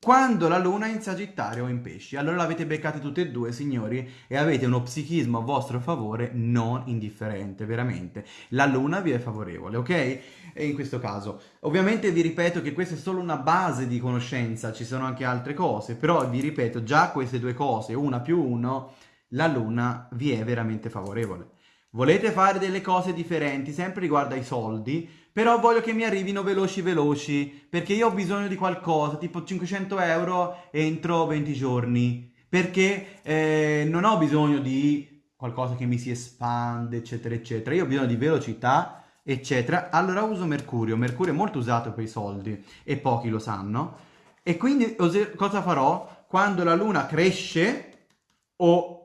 quando la luna è in Sagittario o in Pesci. Allora l'avete beccate tutte e due, signori, e avete uno psichismo a vostro favore non indifferente, veramente. La luna vi è favorevole, ok? E in questo caso. Ovviamente vi ripeto che questa è solo una base di conoscenza, ci sono anche altre cose, però vi ripeto, già queste due cose, una più uno, la luna vi è veramente favorevole. Volete fare delle cose differenti, sempre riguardo ai soldi, però voglio che mi arrivino veloci veloci, perché io ho bisogno di qualcosa, tipo 500 euro entro 20 giorni, perché eh, non ho bisogno di qualcosa che mi si espande, eccetera, eccetera. Io ho bisogno di velocità, eccetera. Allora uso Mercurio. Mercurio è molto usato per i soldi e pochi lo sanno. E quindi cosa farò? Quando la luna cresce o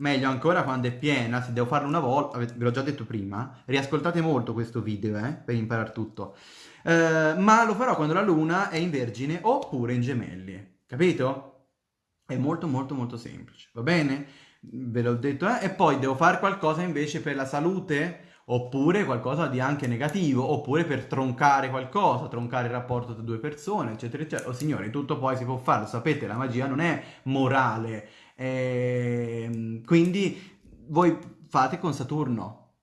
Meglio ancora quando è piena, se devo farlo una volta, ve l'ho già detto prima, riascoltate molto questo video eh, per imparare tutto. Eh, ma lo farò quando la luna è in vergine oppure in gemelli, capito? È molto molto molto semplice, va bene? Ve l'ho detto, eh? E poi devo fare qualcosa invece per la salute? Oppure qualcosa di anche negativo, oppure per troncare qualcosa, troncare il rapporto tra due persone, eccetera, eccetera. Oh signori, tutto poi si può fare, lo sapete, la magia non è morale, e, ehm, quindi voi fate con Saturno,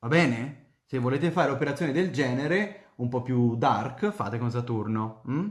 va bene? Se volete fare operazioni del genere, un po' più dark, fate con Saturno. Mm?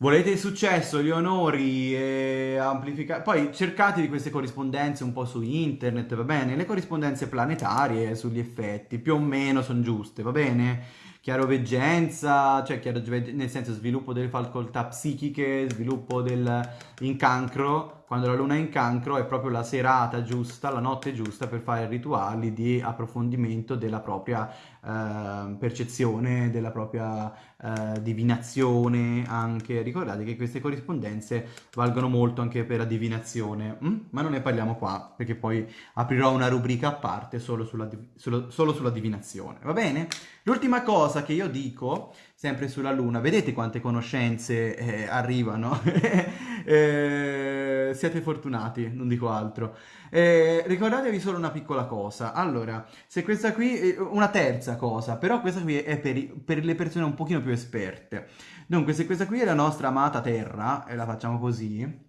Volete il successo, gli onori, e amplificare... Poi cercate di queste corrispondenze un po' su internet, va bene? Le corrispondenze planetarie sugli effetti, più o meno sono giuste, va bene? chiaroveggenza, cioè chiaro, nel senso sviluppo delle facoltà psichiche, sviluppo del incancro, quando la luna è in cancro è proprio la serata giusta, la notte giusta per fare rituali di approfondimento della propria eh, percezione, della propria eh, divinazione anche. Ricordate che queste corrispondenze valgono molto anche per la divinazione, mm? ma non ne parliamo qua perché poi aprirò una rubrica a parte solo sulla, solo, solo sulla divinazione, va bene? L'ultima cosa che io dico, sempre sulla luna, vedete quante conoscenze eh, arrivano? eh, siete fortunati, non dico altro. Eh, ricordatevi solo una piccola cosa. Allora, se questa qui, è una terza cosa, però questa qui è per, per, le persone un pochino più esperte. Dunque, se questa qui è la nostra amata Terra, e la facciamo così,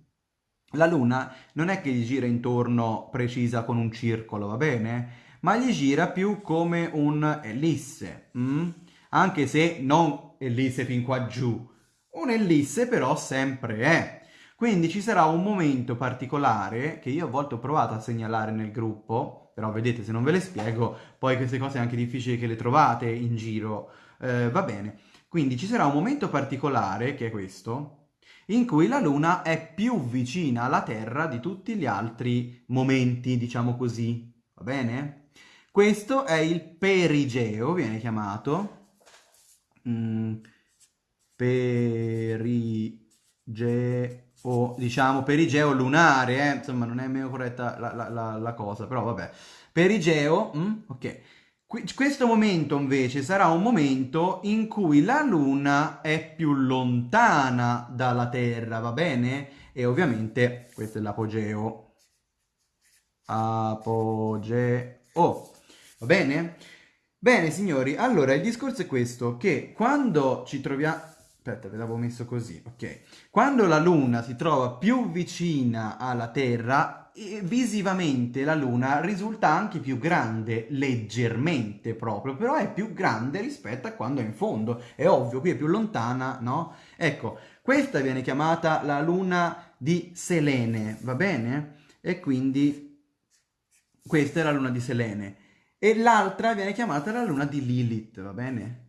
la Luna non è che gli gira intorno precisa con un circolo, va bene? Ma gli gira più come un ellisse, mm? anche se non ellisse fin qua giù. Un ellisse però sempre è. Quindi ci sarà un momento particolare che io a volte ho provato a segnalare nel gruppo, però vedete se non ve le spiego, poi queste cose è anche difficile che le trovate in giro, eh, va bene. Quindi ci sarà un momento particolare, che è questo, in cui la Luna è più vicina alla Terra di tutti gli altri momenti, diciamo così, va bene? Questo è il perigeo, viene chiamato. Mm, perigeo o diciamo perigeo lunare, eh? insomma non è meno corretta la, la, la, la cosa, però vabbè. Perigeo, mm? ok. Qu questo momento invece sarà un momento in cui la Luna è più lontana dalla Terra, va bene? E ovviamente questo è l'apogeo. Apogeo, va bene? Bene signori, allora il discorso è questo, che quando ci troviamo Aspetta, ve l'avevo messo così, ok. Quando la Luna si trova più vicina alla Terra, visivamente la Luna risulta anche più grande, leggermente proprio, però è più grande rispetto a quando è in fondo. È ovvio, qui è più lontana, no? Ecco, questa viene chiamata la Luna di Selene, va bene? E quindi questa è la Luna di Selene. E l'altra viene chiamata la Luna di Lilith, va bene?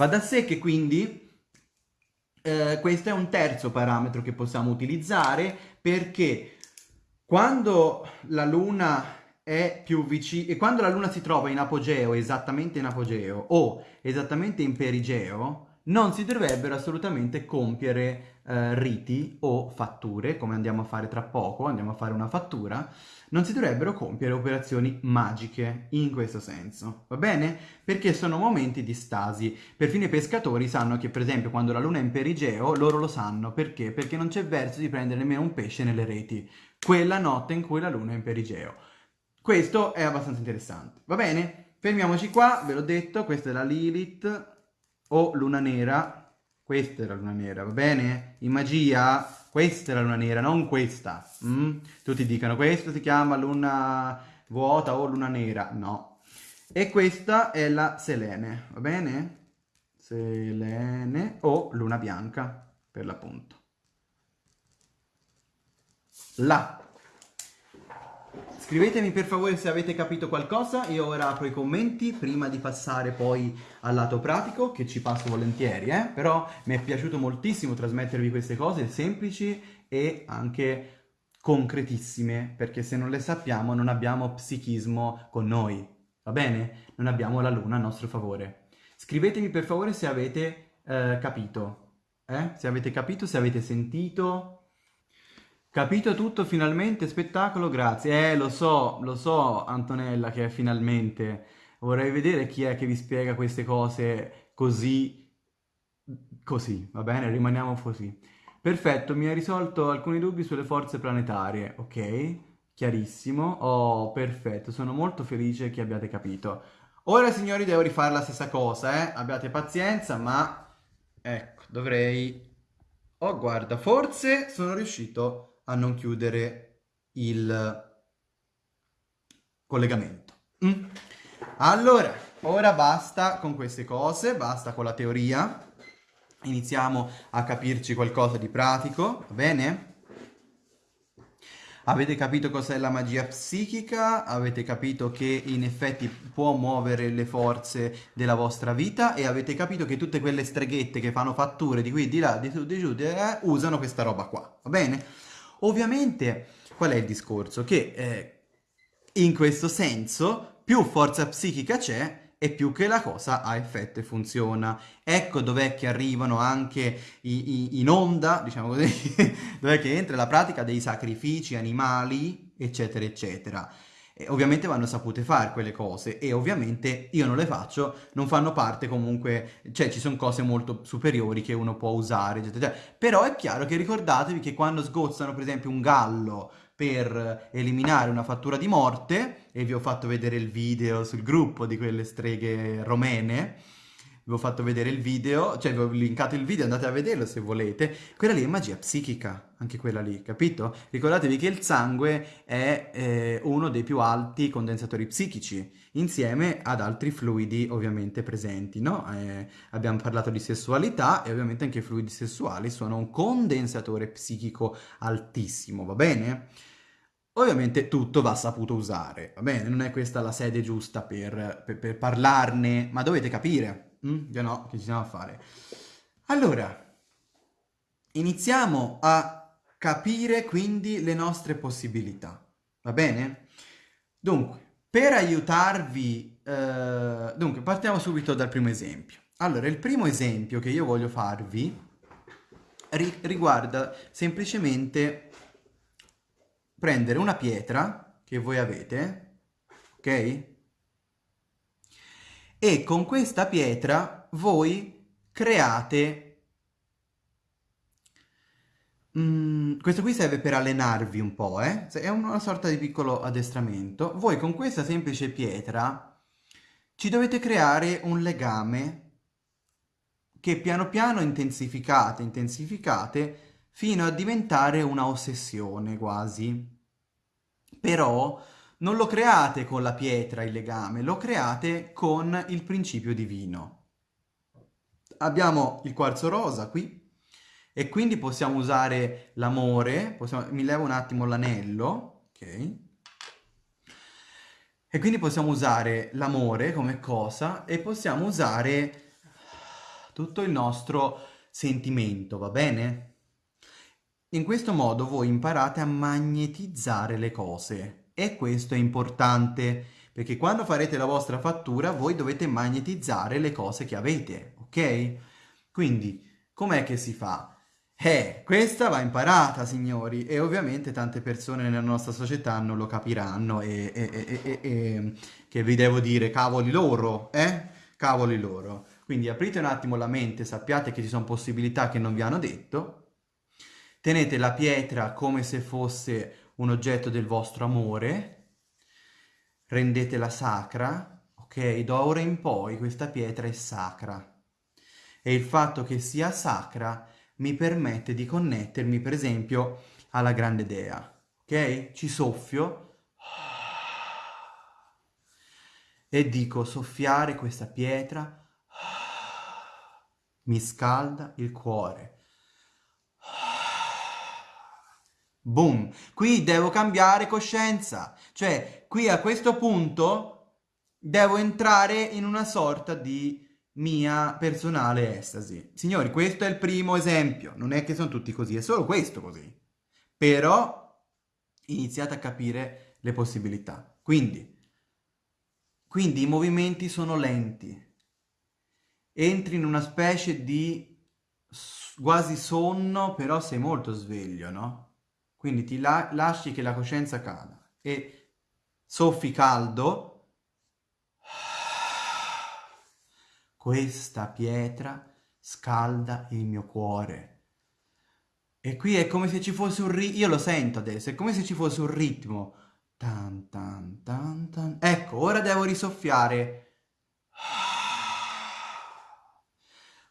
Va da sé che quindi eh, questo è un terzo parametro che possiamo utilizzare perché quando la Luna è più vicina, e quando la Luna si trova in apogeo, esattamente in apogeo, o esattamente in perigeo, non si dovrebbero assolutamente compiere eh, riti o fatture, come andiamo a fare tra poco, andiamo a fare una fattura, non si dovrebbero compiere operazioni magiche in questo senso, va bene? Perché sono momenti di stasi. Perfino i pescatori sanno che, per esempio, quando la luna è in perigeo, loro lo sanno. Perché? Perché non c'è verso di prendere nemmeno un pesce nelle reti. Quella notte in cui la luna è in perigeo. Questo è abbastanza interessante, va bene? Fermiamoci qua, ve l'ho detto, questa è la Lilith o luna nera. Questa è la luna nera, va bene? In magia questa è la luna nera, non questa. Mm? Tutti dicono questo si chiama luna vuota o luna nera. No. E questa è la Selene, va bene? Selene o luna bianca, per l'appunto. La. Scrivetemi per favore se avete capito qualcosa, io ora apro i commenti prima di passare poi al lato pratico, che ci passo volentieri, eh? però mi è piaciuto moltissimo trasmettervi queste cose semplici e anche concretissime, perché se non le sappiamo non abbiamo psichismo con noi, va bene? Non abbiamo la luna a nostro favore. Scrivetemi per favore se avete eh, capito, eh? se avete capito, se avete sentito, Capito tutto finalmente, spettacolo, grazie. Eh, lo so, lo so Antonella che è finalmente. Vorrei vedere chi è che vi spiega queste cose così, così, va bene? Rimaniamo così. Perfetto, mi ha risolto alcuni dubbi sulle forze planetarie, ok? Chiarissimo. Oh, perfetto, sono molto felice che abbiate capito. Ora, signori, devo rifare la stessa cosa, eh? Abbiate pazienza, ma... Ecco, dovrei... Oh, guarda, forse sono riuscito a non chiudere il collegamento. Mm? Allora, ora basta con queste cose, basta con la teoria. Iniziamo a capirci qualcosa di pratico, va bene? Avete capito cos'è la magia psichica? Avete capito che in effetti può muovere le forze della vostra vita e avete capito che tutte quelle streghette che fanno fatture di qui, di là, di su, di giù, eh, usano questa roba qua, va bene? Ovviamente, qual è il discorso? Che eh, in questo senso, più forza psichica c'è, e più che la cosa ha effetto e funziona. Ecco dov'è che arrivano anche i, i, in onda, diciamo così, dov'è che entra la pratica dei sacrifici animali, eccetera, eccetera. E ovviamente vanno sapute fare quelle cose e ovviamente io non le faccio, non fanno parte comunque, cioè ci sono cose molto superiori che uno può usare, eccetera, eccetera. Però è chiaro che ricordatevi che quando sgozzano per esempio un gallo per eliminare una fattura di morte, e vi ho fatto vedere il video sul gruppo di quelle streghe romene, ho fatto vedere il video, cioè vi ho linkato il video, andate a vederlo se volete, quella lì è magia psichica, anche quella lì, capito? Ricordatevi che il sangue è eh, uno dei più alti condensatori psichici, insieme ad altri fluidi ovviamente presenti, no? Eh, abbiamo parlato di sessualità e ovviamente anche i fluidi sessuali sono un condensatore psichico altissimo, va bene? Ovviamente tutto va saputo usare, va bene? Non è questa la sede giusta per, per, per parlarne, ma dovete capire, mm? Io no, che ci siamo a fare. Allora, iniziamo a capire quindi le nostre possibilità, va bene? Dunque, per aiutarvi, eh, dunque partiamo subito dal primo esempio. Allora, il primo esempio che io voglio farvi ri riguarda semplicemente prendere una pietra che voi avete, ok? E con questa pietra voi create... Mm, questo qui serve per allenarvi un po', eh? È una sorta di piccolo addestramento. Voi con questa semplice pietra ci dovete creare un legame che piano piano intensificate, intensificate fino a diventare una ossessione quasi. Però non lo create con la pietra il legame, lo create con il principio divino. Abbiamo il quarzo rosa qui e quindi possiamo usare l'amore, mi levo un attimo l'anello, ok? E quindi possiamo usare l'amore come cosa e possiamo usare tutto il nostro sentimento, va bene? In questo modo voi imparate a magnetizzare le cose e questo è importante perché quando farete la vostra fattura voi dovete magnetizzare le cose che avete, ok? Quindi com'è che si fa? Eh, questa va imparata, signori, e ovviamente tante persone nella nostra società non lo capiranno e, e, e, e che vi devo dire, cavoli loro, eh? Cavoli loro. Quindi aprite un attimo la mente, sappiate che ci sono possibilità che non vi hanno detto Tenete la pietra come se fosse un oggetto del vostro amore, rendetela sacra, ok? Da ora in poi questa pietra è sacra. E il fatto che sia sacra mi permette di connettermi, per esempio, alla grande dea, ok? Ci soffio e dico soffiare questa pietra mi scalda il cuore Boom! Qui devo cambiare coscienza. Cioè, qui a questo punto devo entrare in una sorta di mia personale estasi. Signori, questo è il primo esempio. Non è che sono tutti così, è solo questo così. Però iniziate a capire le possibilità. Quindi, quindi i movimenti sono lenti. Entri in una specie di quasi sonno, però sei molto sveglio, no? Quindi ti la lasci che la coscienza cada e soffi caldo. Questa pietra scalda il mio cuore. E qui è come se ci fosse un ritmo, io lo sento adesso, è come se ci fosse un ritmo. Tan, tan, tan, tan. Ecco, ora devo risoffiare.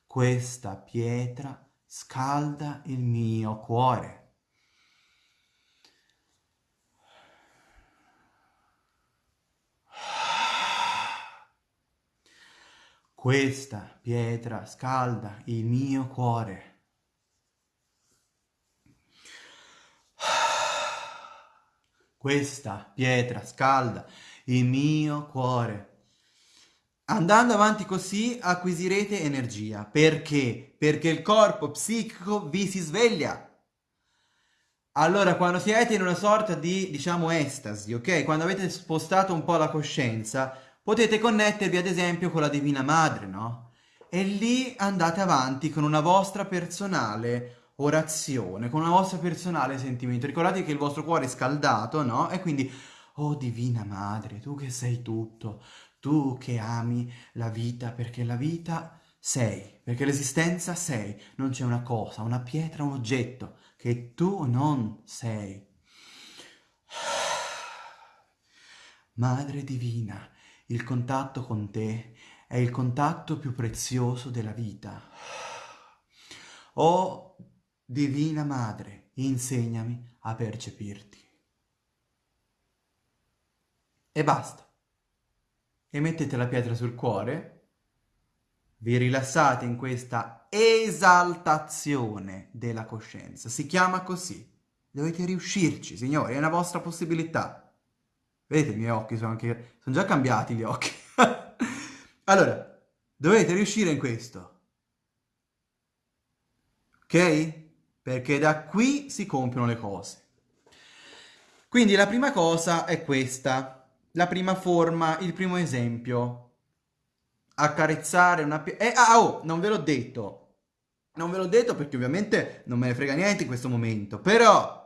Questa pietra scalda il mio cuore. Questa pietra scalda il mio cuore. questa pietra scalda il mio cuore. Andando avanti così acquisirete energia. Perché? Perché il corpo psichico vi si sveglia. Allora, quando siete in una sorta di, diciamo, estasi, ok? Quando avete spostato un po' la coscienza, potete connettervi ad esempio con la Divina Madre, no? E lì andate avanti con una vostra personale orazione, con una vostra personale sentimento. Ricordate che il vostro cuore è scaldato, no? E quindi, oh Divina Madre, tu che sei tutto, tu che ami la vita, perché la vita sei, perché l'esistenza sei, non c'è una cosa, una pietra, un oggetto che tu non sei. Madre Divina, il contatto con te è il contatto più prezioso della vita. Oh Divina Madre, insegnami a percepirti. E basta. E mettete la pietra sul cuore, vi rilassate in questa esaltazione della coscienza. Si chiama così. Dovete riuscirci, signori, è una vostra possibilità. Vedete, i miei occhi sono anche... sono già cambiati gli occhi. allora, dovete riuscire in questo. Ok? Perché da qui si compiono le cose. Quindi la prima cosa è questa. La prima forma, il primo esempio. Accarezzare una... Eh, ah, oh, non ve l'ho detto. Non ve l'ho detto perché ovviamente non me ne frega niente in questo momento. Però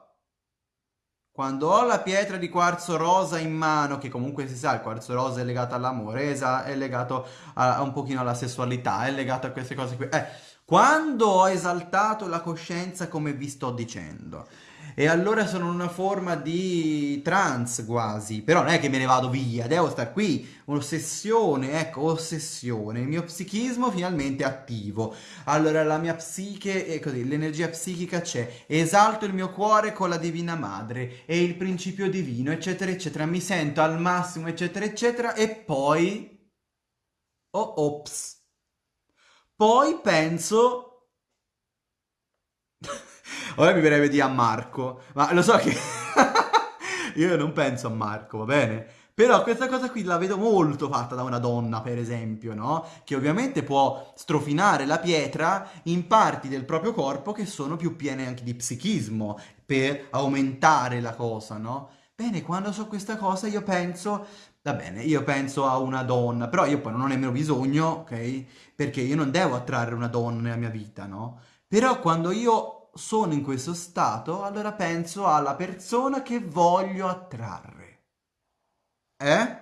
quando ho la pietra di quarzo rosa in mano, che comunque si sa, il quarzo rosa è legato all'amore, è legato a, a, un pochino alla sessualità, è legato a queste cose qui. Eh, quando ho esaltato la coscienza come vi sto dicendo, e allora sono in una forma di trance quasi, però non è che me ne vado via, devo stare qui, un'ossessione, ecco, ossessione, il mio psichismo finalmente attivo, allora la mia psiche è così, l'energia psichica c'è, esalto il mio cuore con la Divina Madre e il principio divino, eccetera, eccetera, mi sento al massimo, eccetera, eccetera, e poi, oh, ops, poi penso... Ora mi verrebbe di a Marco, ma lo so che io non penso a Marco, va bene? Però questa cosa qui la vedo molto fatta da una donna, per esempio, no? Che ovviamente può strofinare la pietra in parti del proprio corpo che sono più piene anche di psichismo, per aumentare la cosa, no? Bene, quando so questa cosa io penso, va bene, io penso a una donna, però io poi non ho nemmeno bisogno, ok? Perché io non devo attrarre una donna nella mia vita, no? Però quando io sono in questo stato, allora penso alla persona che voglio attrarre. Eh?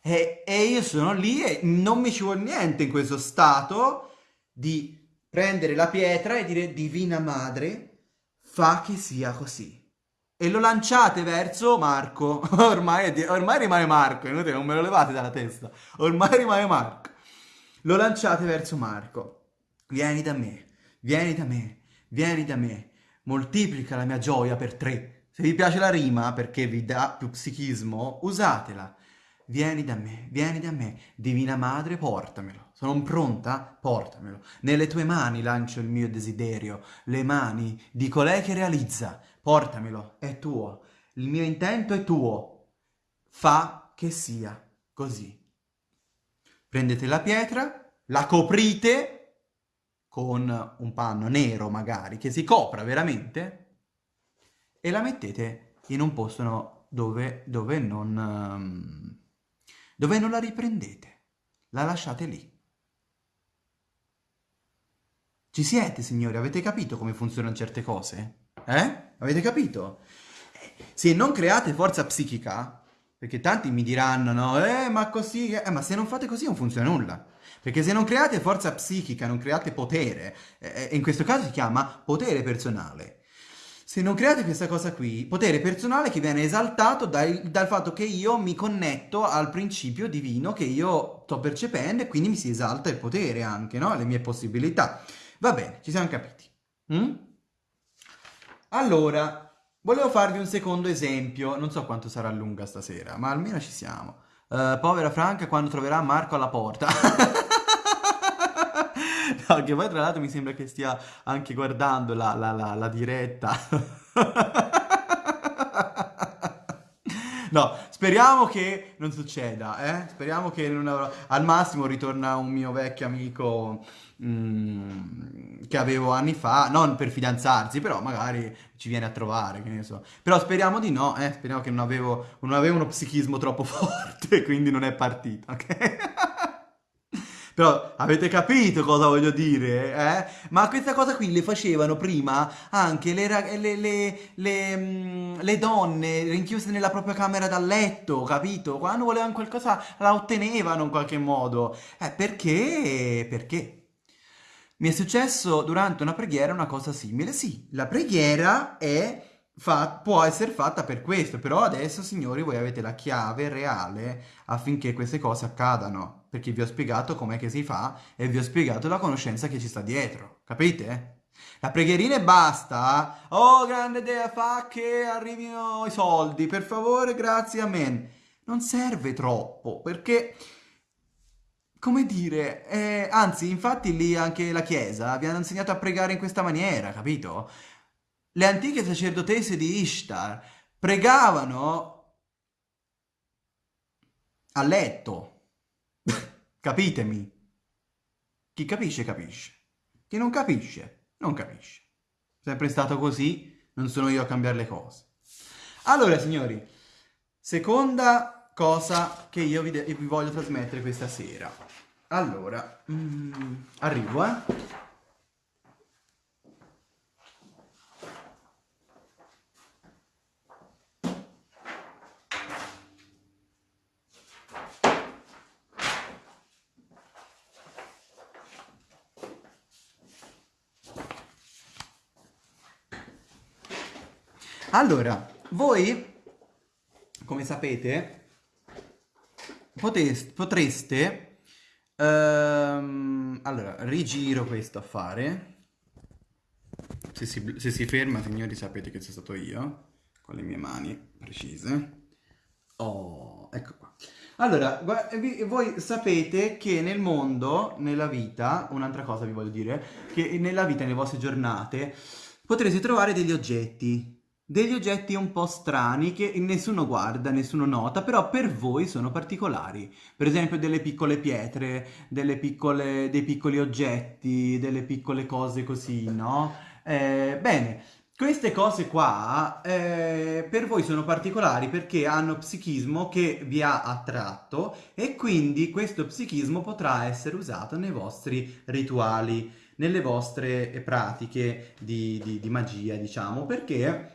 E, e, io sono lì e non mi ci vuole niente in questo stato di prendere la pietra e dire Divina Madre, fa che sia così. E lo lanciate verso Marco. ormai, ormai rimane Marco, inutile, non me lo levate dalla testa. Ormai rimane Marco. Lo lanciate verso Marco. Vieni da me, vieni da me vieni da me, moltiplica la mia gioia per tre. Se vi piace la rima, perché vi dà più psichismo, usatela. Vieni da me, vieni da me, Divina Madre, portamelo. Sono pronta? Portamelo. Nelle tue mani lancio il mio desiderio, le mani di colei che realizza. Portamelo, è tuo. Il mio intento è tuo. Fa che sia così. Prendete la pietra, la coprite con un panno nero magari, che si copra veramente, e la mettete in un posto dove, dove, non, um, dove non la riprendete. La lasciate lì. Ci siete, signori? Avete capito come funzionano certe cose? Eh? Avete capito? Se non create forza psichica, perché tanti mi diranno, no, eh, ma così, eh, ma se non fate così non funziona nulla. Perché se non create forza psichica, non create potere, eh, in questo caso si chiama potere personale. Se non create questa cosa qui, potere personale che viene esaltato dal, dal fatto che io mi connetto al principio divino che io sto percependo e quindi mi si esalta il potere anche, no? Le mie possibilità. Va bene, ci siamo capiti. Mm? Allora, volevo farvi un secondo esempio, non so quanto sarà lunga stasera, ma almeno ci siamo. Uh, povera Franca quando troverà Marco alla porta. No, che poi tra l'altro mi sembra che stia anche guardando la, la, la, la diretta. no, speriamo che non succeda, eh? Speriamo che non avrò... al massimo ritorna un mio vecchio amico mm, che avevo anni fa, non per fidanzarsi, però magari ci viene a trovare, che ne so. Però speriamo di no, eh? Speriamo che non avevo, non avevo uno psichismo troppo forte, quindi non è partito, ok? Però avete capito cosa voglio dire, eh? Ma questa cosa qui le facevano prima anche le, le, le, mm, le donne rinchiuse nella propria camera da letto, capito? Quando volevano qualcosa la ottenevano in qualche modo. Eh, perché? Perché? Mi è successo durante una preghiera una cosa simile. Sì, la preghiera è Fa, può essere fatta per questo, però adesso signori voi avete la chiave reale affinché queste cose accadano, perché vi ho spiegato com'è che si fa e vi ho spiegato la conoscenza che ci sta dietro, capite? La preghierina e basta, oh grande dea fa che arrivino i soldi, per favore, grazie, amen. Non serve troppo, perché come dire, eh, anzi, infatti lì anche la Chiesa vi hanno insegnato a pregare in questa maniera, capito? le antiche sacerdotesse di Ishtar pregavano a letto. Capitemi? Chi capisce, capisce. Chi non capisce, non capisce. Sempre stato così, non sono io a cambiare le cose. Allora, signori, seconda cosa che io vi, vi voglio trasmettere questa sera. Allora, mm, arrivo, eh. Allora, voi, come sapete, poteste, potreste... Ehm, allora, rigiro questo affare. Se si, se si ferma, signori, sapete che sono stato io, con le mie mani precise. Oh, ecco qua. Allora, voi sapete che nel mondo, nella vita, un'altra cosa vi voglio dire, che nella vita, nelle vostre giornate, potrete trovare degli oggetti degli oggetti un po' strani che nessuno guarda, nessuno nota, però per voi sono particolari. Per esempio delle piccole pietre, delle piccole, dei piccoli oggetti, delle piccole cose così, no? Eh, bene, queste cose qua eh, per voi sono particolari perché hanno psichismo che vi ha attratto e quindi questo psichismo potrà essere usato nei vostri rituali, nelle vostre pratiche di, di, di magia, diciamo, perché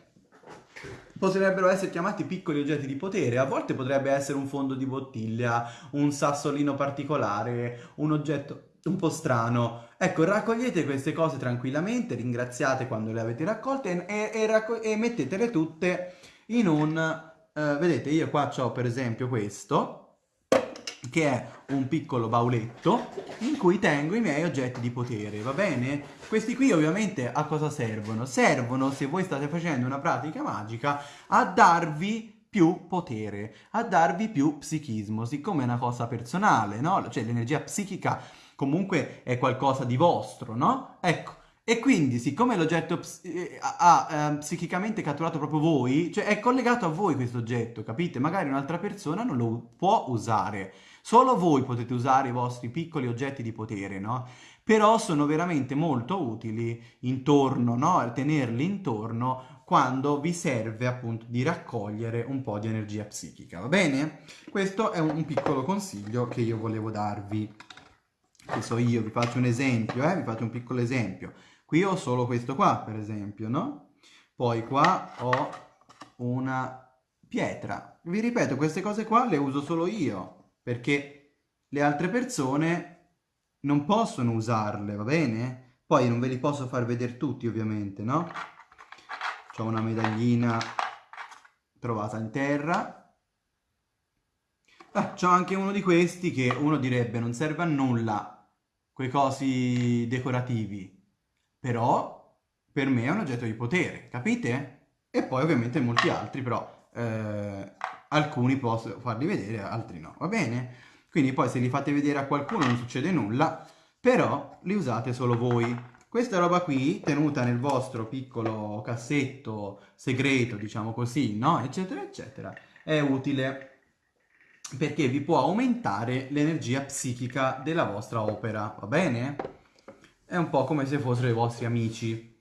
potrebbero essere chiamati piccoli oggetti di potere, a volte potrebbe essere un fondo di bottiglia, un sassolino particolare, un oggetto un po' strano. Ecco, raccogliete queste cose tranquillamente, ringraziate quando le avete raccolte e, e, e mettetele tutte in un... Eh, vedete, io qua ho per esempio questo, che è un piccolo bauletto in cui tengo i miei oggetti di potere, va bene? Questi qui ovviamente a cosa servono? Servono, se voi state facendo una pratica magica, a darvi più potere, a darvi più psichismo, siccome è una cosa personale, no? Cioè l'energia psichica comunque è qualcosa di vostro, no? Ecco, e quindi, siccome l'oggetto eh, ha eh, psichicamente catturato proprio voi, cioè è collegato a voi questo oggetto, capite? Magari un'altra persona non lo può usare. Solo voi potete usare i vostri piccoli oggetti di potere, no? Però sono veramente molto utili intorno, no? Tenerli intorno quando vi serve appunto di raccogliere un po' di energia psichica, va bene? Questo è un piccolo consiglio che io volevo darvi. Che so io, vi faccio un esempio, eh? Vi faccio un piccolo esempio. Qui ho solo questo qua, per esempio, no? Poi qua ho una pietra. Vi ripeto, queste cose qua le uso solo io perché le altre persone non possono usarle, va bene? Poi non ve li posso far vedere tutti ovviamente, no? C'ho una medaglina trovata in terra. Ah, c'ho anche uno di questi che uno direbbe non serve a nulla, quei cosi decorativi, però per me è un oggetto di potere, capite? E poi ovviamente molti altri, però eh, alcuni posso farli vedere, altri no, va bene? Quindi poi se li fate vedere a qualcuno non succede nulla, però li usate solo voi. Questa roba qui, tenuta nel vostro piccolo cassetto segreto, diciamo così, no? Eccetera, eccetera, è utile perché vi può aumentare l'energia psichica della vostra opera, va bene? È un po' come se fossero i vostri amici.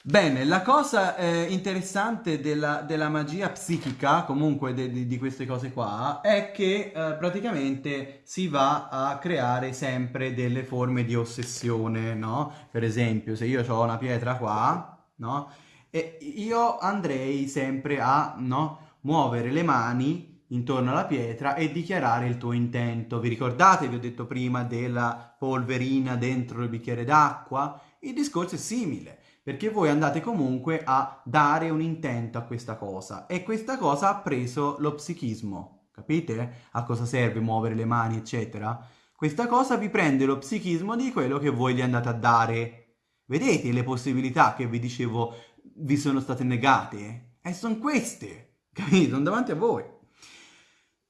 Bene, la cosa eh, interessante della, della, magia psichica, comunque de, de, di queste cose qua, è che eh, praticamente si va a creare sempre delle forme di ossessione, no? Per esempio, se io ho una pietra qua, no? E io andrei sempre a, no? Muovere le mani intorno alla pietra e dichiarare il tuo intento. Vi ricordate, vi ho detto prima, della polverina dentro il bicchiere d'acqua? Il discorso è simile perché voi andate comunque a dare un intento a questa cosa e questa cosa ha preso lo psichismo, capite? A cosa serve muovere le mani, eccetera? Questa cosa vi prende lo psichismo di quello che voi gli andate a dare. Vedete le possibilità che vi dicevo vi sono state negate? E sono queste, capite? Sono davanti a voi.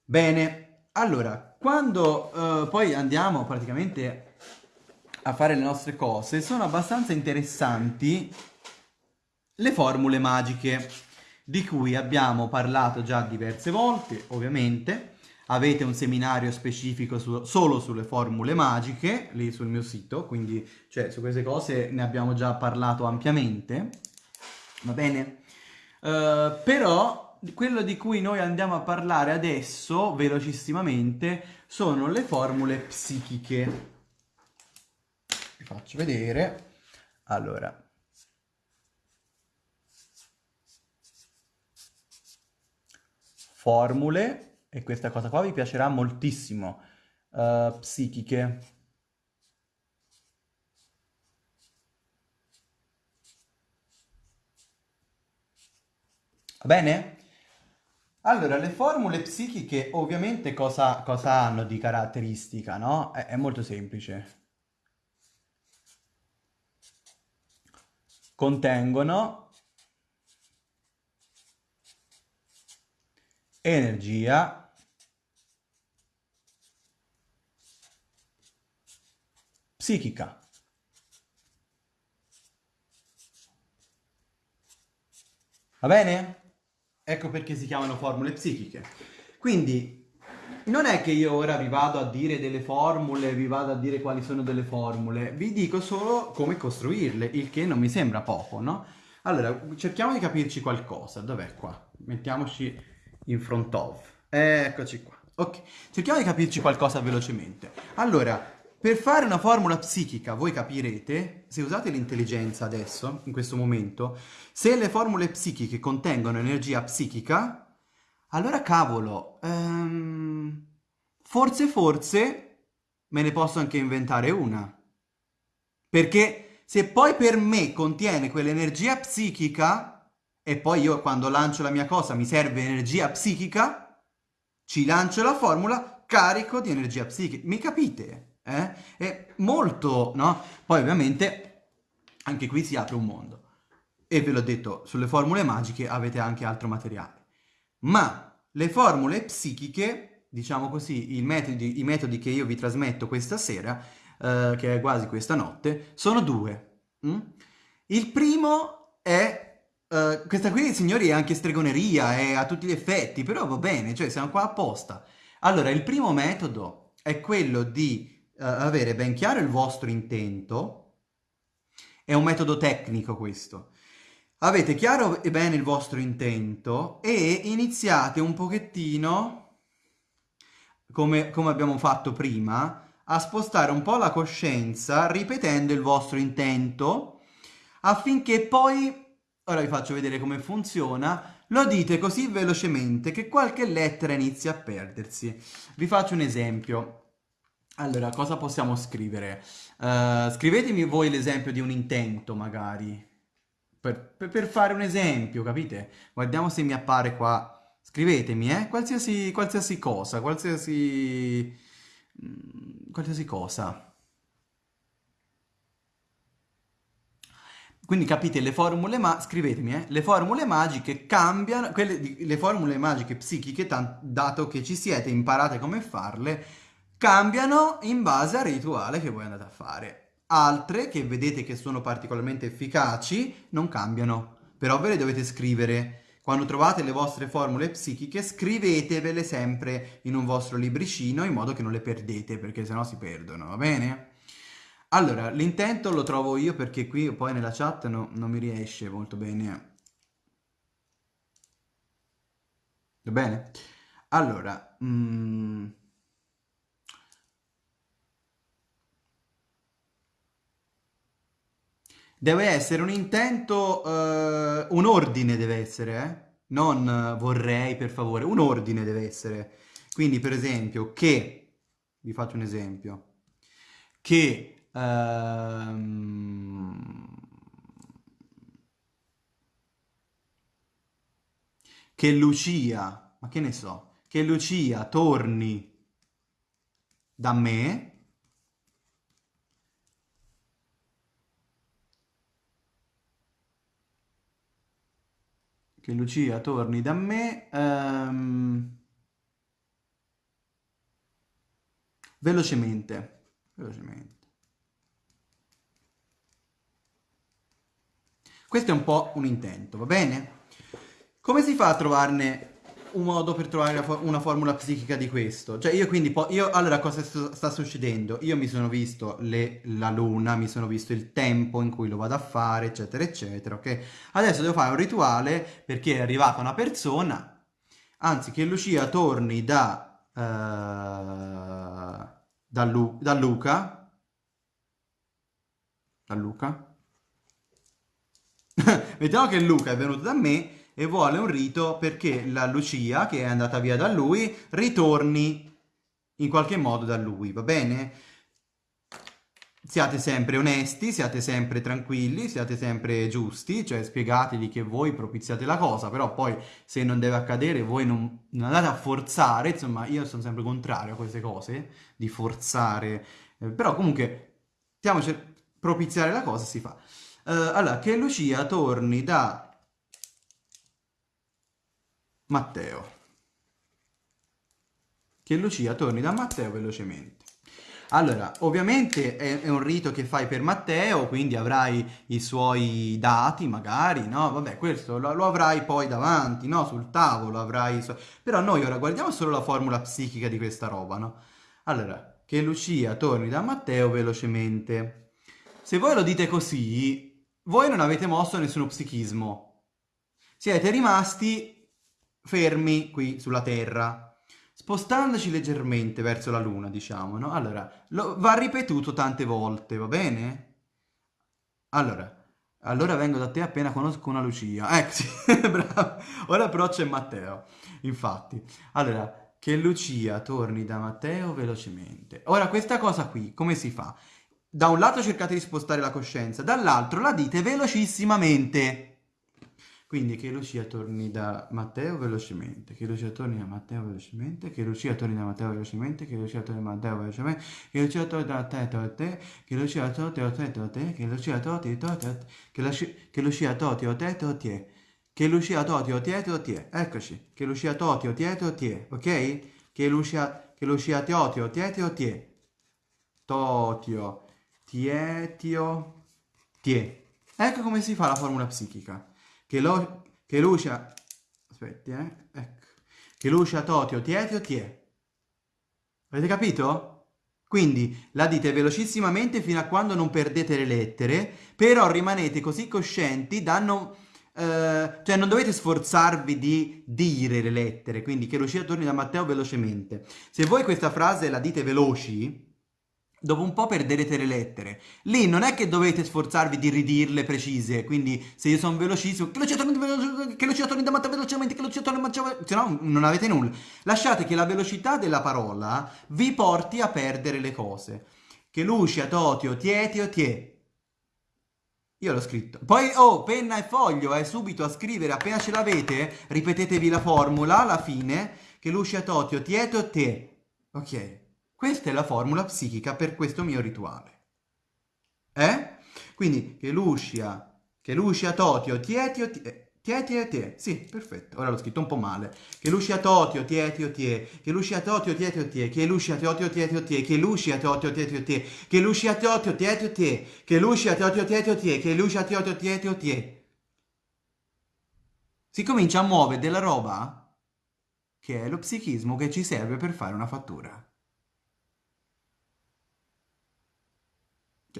Bene, allora, quando uh, poi andiamo praticamente a fare le nostre cose, sono abbastanza interessanti le formule magiche, di cui abbiamo parlato già diverse volte, ovviamente. Avete un seminario specifico su, solo sulle formule magiche, lì sul mio sito, quindi cioè, su queste cose ne abbiamo già parlato ampiamente, va bene? Uh, però quello di cui noi andiamo a parlare adesso, velocissimamente, sono le formule psichiche faccio vedere. Allora. Formule, e questa cosa qua vi piacerà moltissimo, uh, psichiche. Va bene? Allora, le formule psichiche ovviamente cosa, cosa hanno di caratteristica, no? È, è molto semplice. Contengono energia psichica. Va bene? Ecco perché si chiamano formule psichiche. Quindi non è che io ora vi vado a dire delle formule, vi vado a dire quali sono delle formule, vi dico solo come costruirle, il che non mi sembra poco, no? Allora, cerchiamo di capirci qualcosa. Dov'è qua? Mettiamoci in front of. Eccoci qua. Ok, cerchiamo di capirci qualcosa velocemente. Allora, per fare una formula psichica, voi capirete, se usate l'intelligenza adesso, in questo momento, se le formule psichiche contengono energia psichica, allora cavolo, ehm, forse forse me ne posso anche inventare una. Perché se poi per me contiene quell'energia psichica e poi io quando lancio la mia cosa mi serve energia psichica, ci lancio la formula carico di energia psichica. Mi capite? Eh? È molto, no? Poi ovviamente anche qui si apre un mondo. E ve l'ho detto, sulle formule magiche avete anche altro materiale. Ma le formule psichiche, diciamo così, i metodi, i metodi che io vi trasmetto questa sera, eh, che è quasi questa notte, sono due. Mm? Il primo è Uh, questa qui, signori, è anche stregoneria, è a tutti gli effetti, però va bene, cioè siamo qua apposta. Allora, il primo metodo è quello di uh, avere ben chiaro il vostro intento, è un metodo tecnico questo, avete chiaro e bene il vostro intento e iniziate un pochettino, come, come abbiamo fatto prima, a spostare un po' la coscienza ripetendo il vostro intento affinché poi, ora vi faccio vedere come funziona, lo dite così velocemente che qualche lettera inizia a perdersi. Vi faccio un esempio. Allora, cosa possiamo scrivere? Uh, scrivetemi voi l'esempio di un intento, magari. Per, per, fare un esempio, capite? Guardiamo se mi appare qua. Scrivetemi, eh? Qualsiasi, qualsiasi cosa, qualsiasi... Mm, qualsiasi cosa. Quindi capite, le formule, ma scrivetemi, eh? Le formule magiche cambiano, quelle le formule magiche psichiche, dato che ci siete, imparate come farle, cambiano in base al rituale che voi andate a fare. Altre che vedete che sono particolarmente efficaci non cambiano, però ve le dovete scrivere. quando trovate le vostre formule psichiche, scrivetevele sempre in un vostro libricino in modo che non le perdete, perché sennò si perdono, va bene? Allora, l'intento lo trovo io perché qui poi nella chat no, non mi riesce molto bene. Va bene? Allora, mm, Deve essere un intento, eh, un ordine deve essere, eh? Non eh, vorrei, per favore, un ordine deve essere. Quindi, per esempio, che, vi faccio un esempio, che, ehm, che Lucia, ma che ne so, che Lucia torni da me che Lucia torni da me um, velocemente velocemente. Questo è un po' un intento va bene? Come si fa a trovarne un modo per trovare una formula psichica di questo. Cioè io quindi, io, allora cosa sta succedendo? Io mi sono visto le, la luna, mi sono visto il tempo in cui lo vado a fare, eccetera, eccetera, ok? Adesso devo fare un rituale perché è arrivata una persona, anzi che Lucia torni da, uh, da, Lu, da Luca, da Luca, mettiamo che Luca è venuto da me e vuole un rito perché la Lucia, che è andata via da lui, ritorni in qualche modo da lui, va bene? Siate sempre onesti, siate sempre tranquilli, siate sempre giusti, cioè spiegategli che voi propiziate la cosa, però poi se non deve accadere voi non, non andate a forzare, insomma io sono sempre contrario a queste cose, di forzare, eh, però comunque stiamoci propiziare la cosa si fa. Uh, allora, che Lucia torni da Matteo. Che Lucia torni da Matteo velocemente. Allora, ovviamente è, è, un rito che fai per Matteo, quindi avrai i suoi dati magari, no? Vabbè, questo lo, lo avrai poi davanti, no? Sul tavolo avrai... Su... Però noi ora guardiamo solo la formula psichica di questa roba, no? Allora, che Lucia torni da Matteo velocemente. Se voi lo dite così, voi non avete mosso nessuno psichismo. Siete rimasti fermi qui sulla Terra, spostandoci leggermente verso la Luna, diciamo, no? Allora, lo, va ripetuto tante volte, va bene? Allora, allora vengo da te appena conosco una Lucia. Ecco, sì, bravo. Ora però c'è Matteo, infatti. Allora, che Lucia torni da Matteo velocemente. Ora, questa cosa qui, come si fa? Da un lato cercate di spostare la coscienza, dall'altro la dite velocissimamente. Quindi che Lucia torni da Matteo velocemente, che Lucia torni da Matteo velocemente, che Lucia torni da Matteo velocemente, che Lucia torni da Matteo velocemente, che Lucia torni da te a te, che Lucia torni da te a te, che Lucia torni da te che Lucia torni da te a te, che Lucia torni da te a te, eccoci, che Lucia torni da te a te, ok? Che Lucia, che Lucia torni da te a te, totio, tietio, tie. Ecco come si fa la formula psichica che, lo, che Lucia... Aspetti, eh? Ecco. Che Lucia totio tietio tie. Avete capito? Quindi la dite velocissimamente fino a quando non perdete le lettere, però rimanete così coscienti da non... Uh, cioè non dovete sforzarvi di dire le lettere, quindi che Lucia torni da Matteo velocemente. Se voi questa frase la dite veloci, dopo un po' perderete le lettere. Lì non è che dovete sforzarvi di ridirle precise, quindi se io sono velocissimo, che lo citato che lo citato velocemente, che lo citato se no non avete nulla. Lasciate che la velocità della parola vi porti a perdere le cose. Che lucia, totio, tietio, tie. Io l'ho scritto. Poi, oh, penna e foglio, eh, subito a scrivere, appena ce l'avete, ripetetevi la formula alla fine, che lucia, totio, tieto, te. Ok. Questa è la formula psichica per questo mio rituale. Eh? Quindi che Lucia, che Lucia Totio, Tietio, tie, Tietio, tie. Sì, perfetto. Ora l'ho scritto un po' male. Che Lucia Totio, Tietio, tie. Che Lucia Totio, Tietio, tie. Che Lucia Totio, Tietio, tie. Che Lucia Totio, Tietio, tie. Che Lucia Totio, Tietio, tie. Che Lucia Totio, Tietio, tie. Che Lucia Totio, Tietio, tie. Si comincia a muovere della roba che è lo psichismo che ci serve per fare una fattura.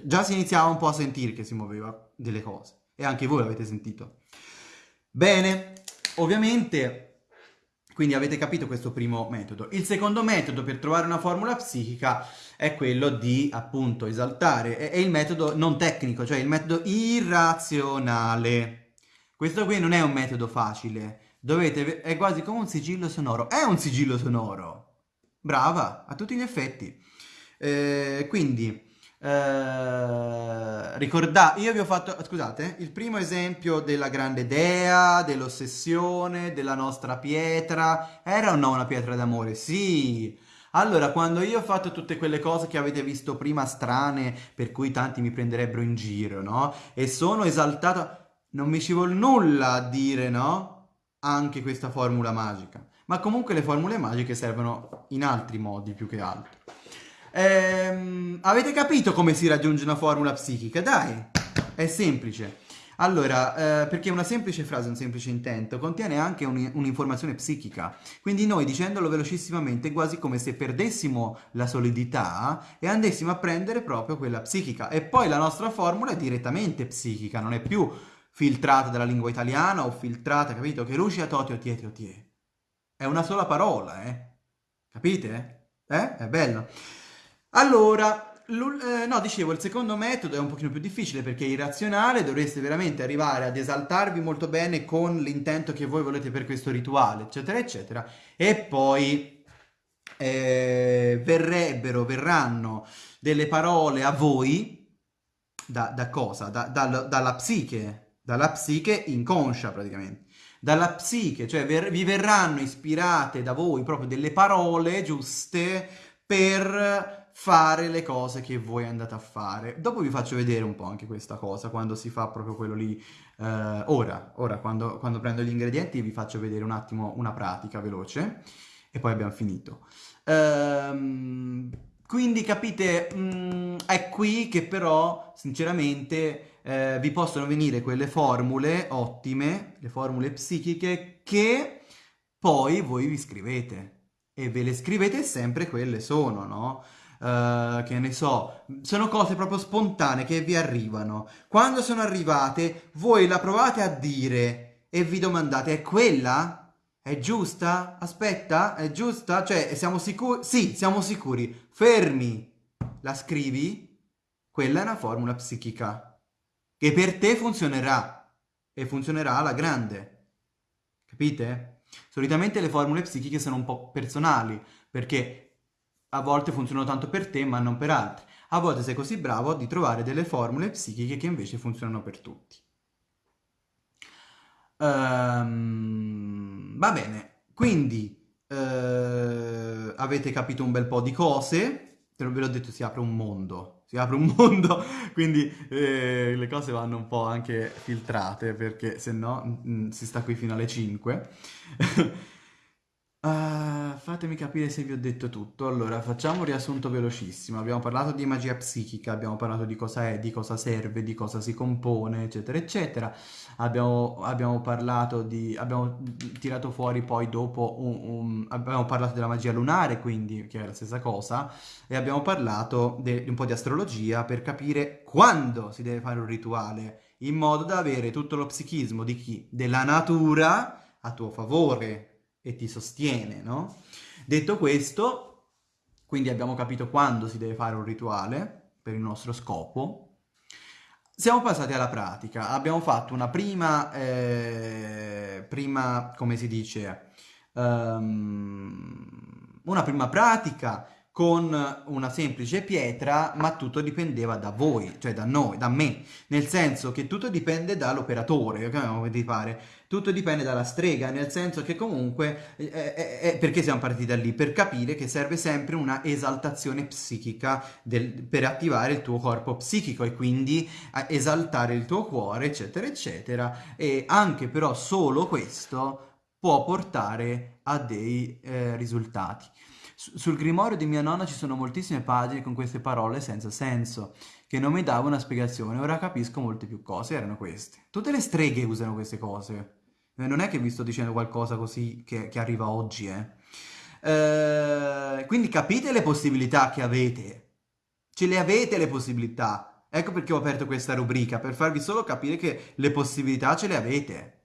Già si iniziava un po' a sentire che si muoveva delle cose e anche voi l'avete sentito. Bene, ovviamente quindi avete capito questo primo metodo. Il secondo metodo per trovare una formula psichica è quello di appunto esaltare, è, il metodo non tecnico, cioè il metodo irrazionale. Questo qui non è un metodo facile, dovete, è quasi come un sigillo sonoro, è un sigillo sonoro, brava, a tutti gli effetti. Eh, quindi eh, ricordate, io vi ho fatto, scusate, il primo esempio della grande dea, dell'ossessione, della nostra pietra, era o no una pietra d'amore? Sì! Allora, quando io ho fatto tutte quelle cose che avete visto prima strane, per cui tanti mi prenderebbero in giro, no? E sono esaltato, non mi ci vuole nulla a dire, no? Anche questa formula magica. Ma comunque le formule magiche servono in altri modi più che altro. Ehm, avete capito come si raggiunge una formula psichica? Dai, è semplice. Allora, eh, perché una semplice frase, un semplice intento, contiene anche un'informazione psichica. Quindi noi, dicendolo velocissimamente, è quasi come se perdessimo la solidità e andessimo a prendere proprio quella psichica. E poi la nostra formula è direttamente psichica, non è più filtrata dalla lingua italiana o filtrata, capito? Che lucia toti o tiete o tie. È una sola parola, eh? Capite? Eh? È bello. Allora, eh, no, dicevo, il secondo metodo è un pochino più difficile perché è irrazionale, dovreste veramente arrivare ad esaltarvi molto bene con l'intento che voi volete per questo rituale, eccetera, eccetera, e poi eh, verrebbero, verranno delle parole a voi, da, da cosa? Da, da, dalla psiche, dalla psiche inconscia praticamente dalla psiche, cioè ver vi verranno ispirate da voi proprio delle parole giuste per fare le cose che voi andate a fare. Dopo vi faccio vedere un po' anche questa cosa, quando si fa proprio quello lì. Eh, ora, ora quando, quando, prendo gli ingredienti vi faccio vedere un attimo una pratica veloce e poi abbiamo finito. Ehm, quindi capite, mh, mm, è qui che però sinceramente eh, vi possono venire quelle formule ottime, le formule psichiche che poi voi vi scrivete e ve le scrivete sempre quelle sono, no? Uh, che ne so, sono cose proprio spontanee che vi arrivano. Quando sono arrivate, voi la provate a dire e vi domandate, è quella? È giusta? Aspetta, è giusta? Cioè, siamo sicuri? Sì, siamo sicuri. Fermi. La scrivi? Quella è una formula psichica che per te funzionerà e funzionerà alla grande. Capite? Solitamente le formule psichiche sono un po' personali perché a volte funzionano tanto per te ma non per altri. A volte sei così bravo di trovare delle formule psichiche che invece funzionano per tutti. Um, va bene, quindi uh, avete capito un bel po' di cose, te ve l'ho detto si apre un mondo, si apre un mondo, quindi eh, le cose vanno un po' anche filtrate perché se no mm, si sta qui fino alle 5. Uh, fatemi capire se vi ho detto tutto. Allora, facciamo un riassunto velocissimo. Abbiamo parlato di magia psichica, abbiamo parlato di cosa è, di cosa serve, di cosa si compone, eccetera, eccetera. Abbiamo, abbiamo parlato di... abbiamo tirato fuori poi dopo un, un, abbiamo parlato della magia lunare, quindi, che è la stessa cosa, e abbiamo parlato di un po' di astrologia per capire quando si deve fare un rituale, in modo da avere tutto lo psichismo di chi? Della natura a tuo favore, e ti sostiene, no? Detto questo, quindi abbiamo capito quando si deve fare un rituale per il nostro scopo, siamo passati alla pratica, abbiamo fatto una prima, eh, prima come si dice, um, una prima pratica con una semplice pietra, ma tutto dipendeva da voi, cioè da noi, da me, nel senso che tutto dipende dall'operatore, come di fare, tutto dipende dalla strega, nel senso che comunque, eh, eh, eh, perché siamo partiti da lì? Per capire che serve sempre una esaltazione psichica del, per attivare il tuo corpo psichico e quindi esaltare il tuo cuore, eccetera, eccetera, e anche però solo questo può portare a dei eh, risultati. Sul grimorio di mia nonna ci sono moltissime pagine con queste parole senza senso, che non mi davano una spiegazione, ora capisco molte più cose, erano queste. Tutte le streghe usano queste cose. Eh, non è che vi sto dicendo qualcosa così che, che arriva oggi, eh. eh. Quindi capite le possibilità che avete. Ce le avete le possibilità. Ecco perché ho aperto questa rubrica, per farvi solo capire che le possibilità ce le avete.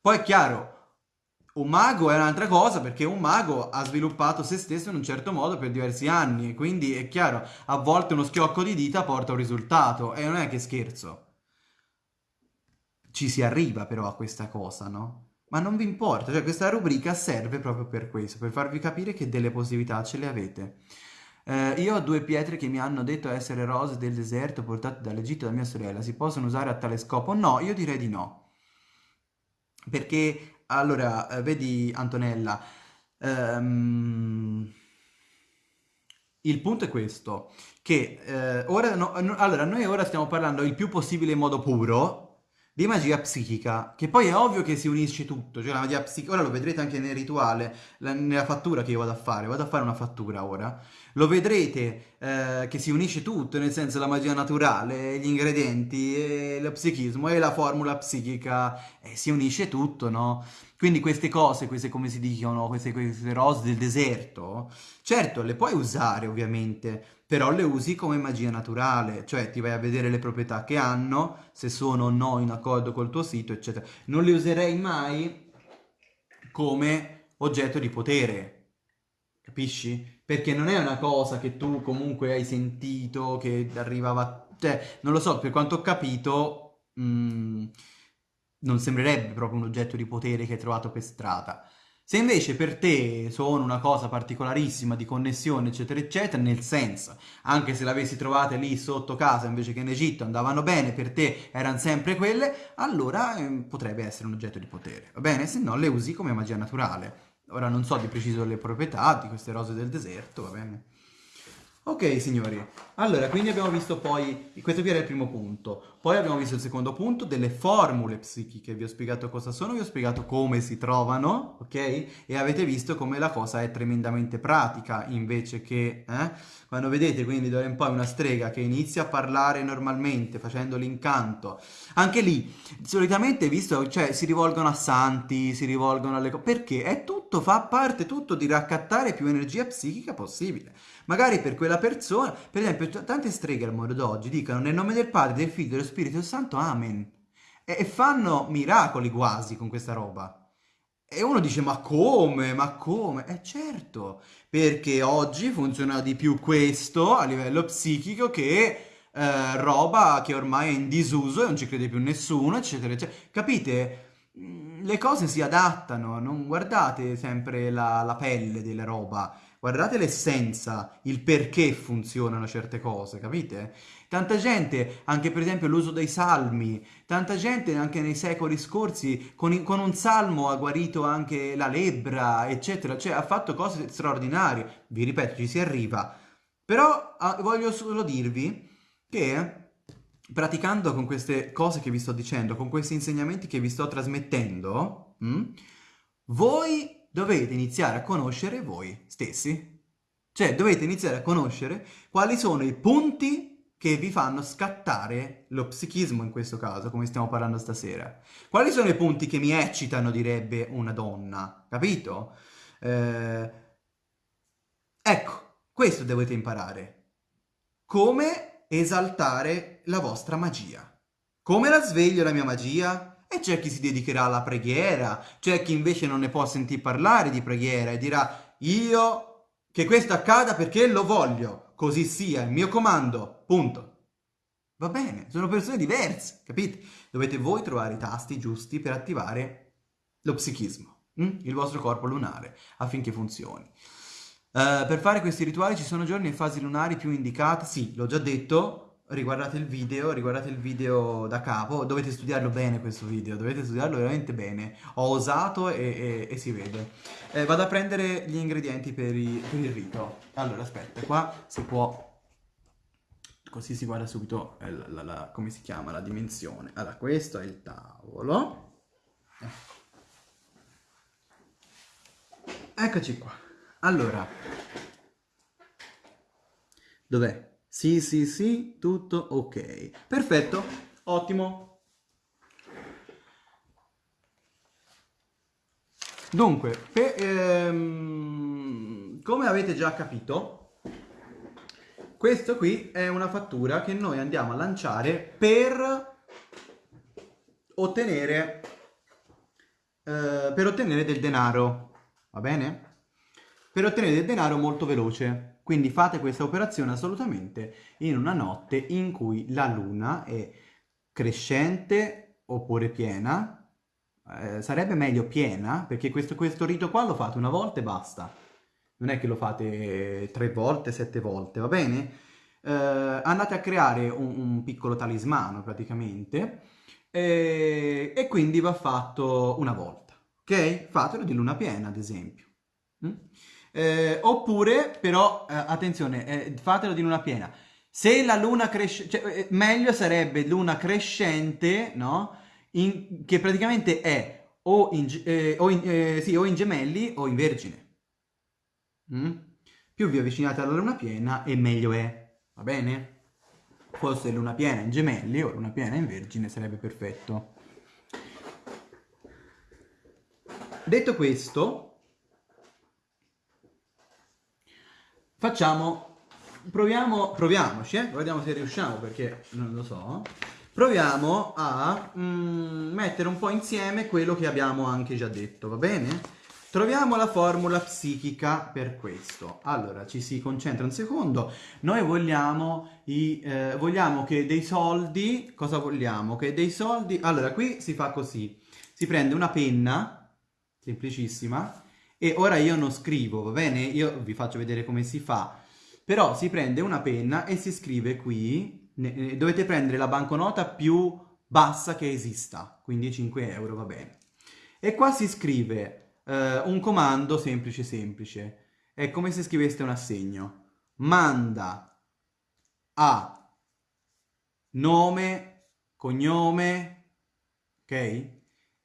Poi è chiaro, un mago è un'altra cosa perché un mago ha sviluppato se stesso in un certo modo per diversi anni quindi è chiaro, a volte uno schiocco di dita porta un risultato e non è che scherzo. Ci si arriva però a questa cosa, no? Ma non vi importa, cioè questa rubrica serve proprio per questo, per farvi capire che delle possibilità ce le avete. Eh, io ho due pietre che mi hanno detto essere rose del deserto portate dall'Egitto da mia sorella, si possono usare a tale scopo? No, io direi di no. Perché allora, eh, vedi Antonella, ehm, il punto è questo, che eh, ora, no, no, allora, noi ora stiamo parlando il più possibile in modo puro di magia psichica, che poi è ovvio che si unisce tutto, cioè la magia psichica, ora lo vedrete anche nel rituale, la, nella fattura che io vado a fare, vado a fare una fattura ora, lo vedrete eh, che si unisce tutto, nel senso la magia naturale, gli ingredienti, e lo psichismo e la formula psichica, eh, si unisce tutto, no? Quindi queste cose, queste come si dicono, queste, queste rose del deserto, certo le puoi usare ovviamente, però le usi come magia naturale, cioè ti vai a vedere le proprietà che hanno, se sono o no in accordo col tuo sito, eccetera. Non le userei mai come oggetto di potere, capisci? Perché non è una cosa che tu comunque hai sentito, che arrivava... Cioè, non lo so, per quanto ho capito... Mh, mm, non sembrerebbe proprio un oggetto di potere che hai trovato per strada. Se invece per te sono una cosa particolarissima di connessione, eccetera, eccetera, nel senso, anche se l'avessi trovate lì sotto casa invece che in Egitto, andavano bene, per te erano sempre quelle, allora eh, potrebbe essere un oggetto di potere, va bene? Se no le usi come magia naturale. Ora non so di preciso le proprietà di queste rose del deserto, va bene? Ok signori, allora quindi abbiamo visto poi, questo qui era il primo punto, poi abbiamo visto il secondo punto delle formule psichiche, vi ho spiegato cosa sono, vi ho spiegato come si trovano, ok? E avete visto come la cosa è tremendamente pratica invece che, eh? Quando vedete quindi d'ora in poi una strega che inizia a parlare normalmente facendo l'incanto, anche lì solitamente visto, cioè si rivolgono a santi, si rivolgono alle cose, perché è tutto, fa parte tutto di raccattare più energia psichica possibile. Magari per quella persona, per esempio, tante streghe al mondo d'oggi dicono nel nome del Padre, del Figlio e dello Spirito Santo, Amen. E, e fanno miracoli quasi con questa roba. E uno dice, ma come? Ma come? Eh certo, perché oggi funziona di più questo a livello psichico che eh, roba che ormai è in disuso e non ci crede più nessuno, eccetera, eccetera. Capite? Mm, le cose si adattano, non guardate sempre la, la pelle della roba guardate l'essenza, il perché funzionano certe cose, capite? Tanta gente, anche per esempio l'uso dei salmi, tanta gente anche nei secoli scorsi con, con, un salmo ha guarito anche la lebbra, eccetera, cioè ha fatto cose straordinarie, vi ripeto, ci si arriva. Però ah, voglio solo dirvi che praticando con queste cose che vi sto dicendo, con questi insegnamenti che vi sto trasmettendo, mh, hm, voi dovete iniziare a conoscere voi stessi. Cioè, dovete iniziare a conoscere quali sono i punti che vi fanno scattare lo psichismo in questo caso, come stiamo parlando stasera. Quali sono i punti che mi eccitano, direbbe una donna, capito? Eh... Ecco, questo dovete imparare. Come esaltare la vostra magia. Come la sveglio la mia magia? E c'è chi si dedicherà alla preghiera, c'è chi invece non ne può sentire parlare di preghiera e dirà io che questo accada perché lo voglio, così sia, il mio comando, punto. Va bene, sono persone diverse, capite? Dovete voi trovare i tasti giusti per attivare lo psichismo, hm? il vostro corpo lunare, affinché funzioni. Uh, per fare questi rituali ci sono giorni e fasi lunari più indicate? Sì, l'ho già detto, riguardate il video, riguardate il video da capo, dovete studiarlo bene questo video, dovete studiarlo veramente bene. Ho osato e, e, e si vede. Eh, vado a prendere gli ingredienti per, i, per, il rito. Allora, aspetta, qua si può... Così si guarda subito eh, la, la, la, come si chiama, la dimensione. Allora, questo è il tavolo. Eccoci qua. Allora, dov'è? Sì, sì, sì, tutto ok. Perfetto, ottimo. Dunque, per, ehm, come avete già capito, questo qui è una fattura che noi andiamo a lanciare per ottenere, eh, per ottenere del denaro, va bene? Per ottenere del denaro molto veloce. Quindi fate questa operazione assolutamente in una notte in cui la luna è crescente oppure piena. Eh, sarebbe meglio piena, perché questo, questo rito qua lo fate una volta e basta. Non è che lo fate tre volte, sette volte, va bene? Eh, andate a creare un, un piccolo talismano praticamente e, e, quindi va fatto una volta, ok? Fatelo di luna piena, ad esempio. Mm? Eh, oppure, però, eh, attenzione, eh, fatelo di luna piena. Se la luna cresce, cioè, eh, meglio sarebbe luna crescente, no? In, che praticamente è o in, eh, o, in, eh, sì, o in, gemelli o in vergine. Mm? Più vi avvicinate alla luna piena e meglio è, va bene? fosse luna piena in gemelli o luna piena in vergine sarebbe perfetto. Detto questo, facciamo, proviamo, proviamoci, eh? vediamo se riusciamo perché non lo so. Proviamo a mm, mettere un po' insieme quello che abbiamo anche già detto, va bene? Troviamo la formula psichica per questo. Allora, ci si concentra un secondo. Noi vogliamo, i, eh, vogliamo che dei soldi... Cosa vogliamo? Che dei soldi... Allora, qui si fa così. Si prende una penna, semplicissima, e ora io non scrivo, va bene? Io vi faccio vedere come si fa. Però si prende una penna e si scrive qui, dovete prendere la banconota più bassa che esista, quindi 5 euro, va bene. E qua si scrive eh, un comando semplice semplice. È come se scriveste un assegno. Manda a nome, cognome, ok?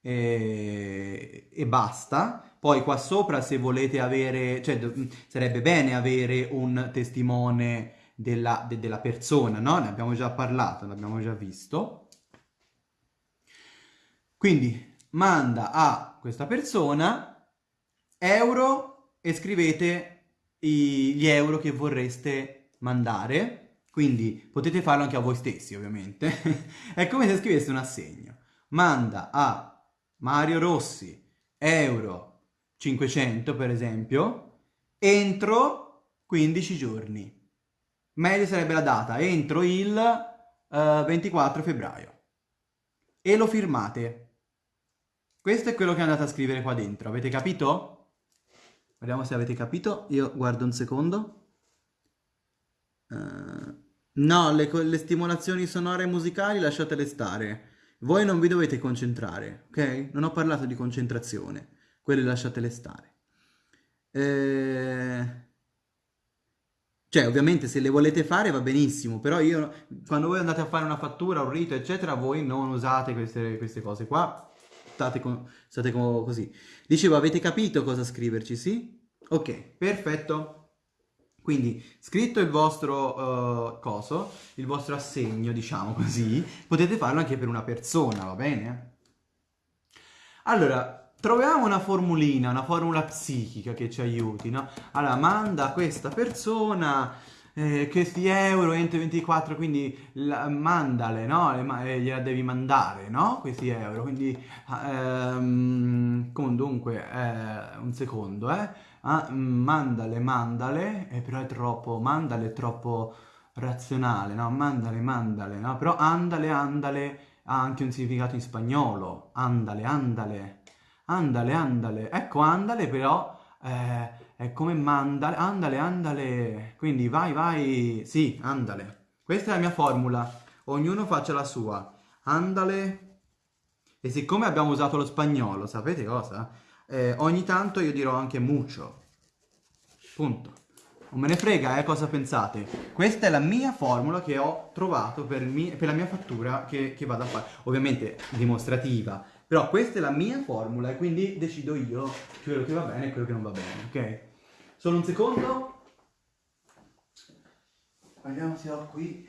E, e, basta. Poi qua sopra se volete avere, cioè sarebbe bene avere un testimone della, de, della persona, no? Ne abbiamo già parlato, l'abbiamo già visto. Quindi manda a questa persona euro e scrivete gli euro che vorreste mandare, quindi potete farlo anche a voi stessi ovviamente, è come se scriveste un assegno. Manda a Mario Rossi euro 500 per esempio, entro 15 giorni. Meglio sarebbe la data, entro il uh, eh, 24 febbraio. E lo firmate. Questo è quello che andate a scrivere qua dentro, avete capito? Vediamo se avete capito. Io guardo un secondo. Uh, no, le, le, stimolazioni sonore e musicali lasciatele stare. Voi non vi dovete concentrare, ok? Non ho parlato di concentrazione. Quelle lasciatele stare. Eh... Cioè, ovviamente se le volete fare va benissimo, però io, quando voi andate a fare una fattura, un rito, eccetera, voi non usate queste, queste cose qua state, con, state con, così. Dicevo, avete capito cosa scriverci, sì? Ok, perfetto. Quindi, scritto il vostro uh, coso, il vostro assegno, diciamo così, potete farlo anche per una persona, va bene? Allora, troviamo una formulina, una formula psichica che ci aiuti, no? Allora, manda a questa persona eh, questi euro entro 24, quindi la, mandale, no? Eh, gliela devi mandare, no? Questi euro, quindi ehm, comunque eh, un secondo, eh? Ah, mandale, mandale, eh, però è troppo, mandale è troppo razionale, no? Mandale, mandale, no? Però andale, andale ha anche un significato in spagnolo, andale, andale, andale, andale, ecco andale però... Eh, è come mandale, andale, andale. Quindi vai, vai. Sì, andale. Questa è la mia formula. Ognuno faccia la sua. Andale. E siccome abbiamo usato lo spagnolo, sapete cosa? Eh, ogni tanto io dirò anche mucho. Punto. Non me ne frega, eh, cosa pensate. Questa è la mia formula che ho trovato per, per la mia fattura che, che vado a fare. Ovviamente dimostrativa. Però questa è la mia formula e quindi decido io quello che va bene e quello che non va bene, ok? Solo un secondo. Vediamo se ho qui.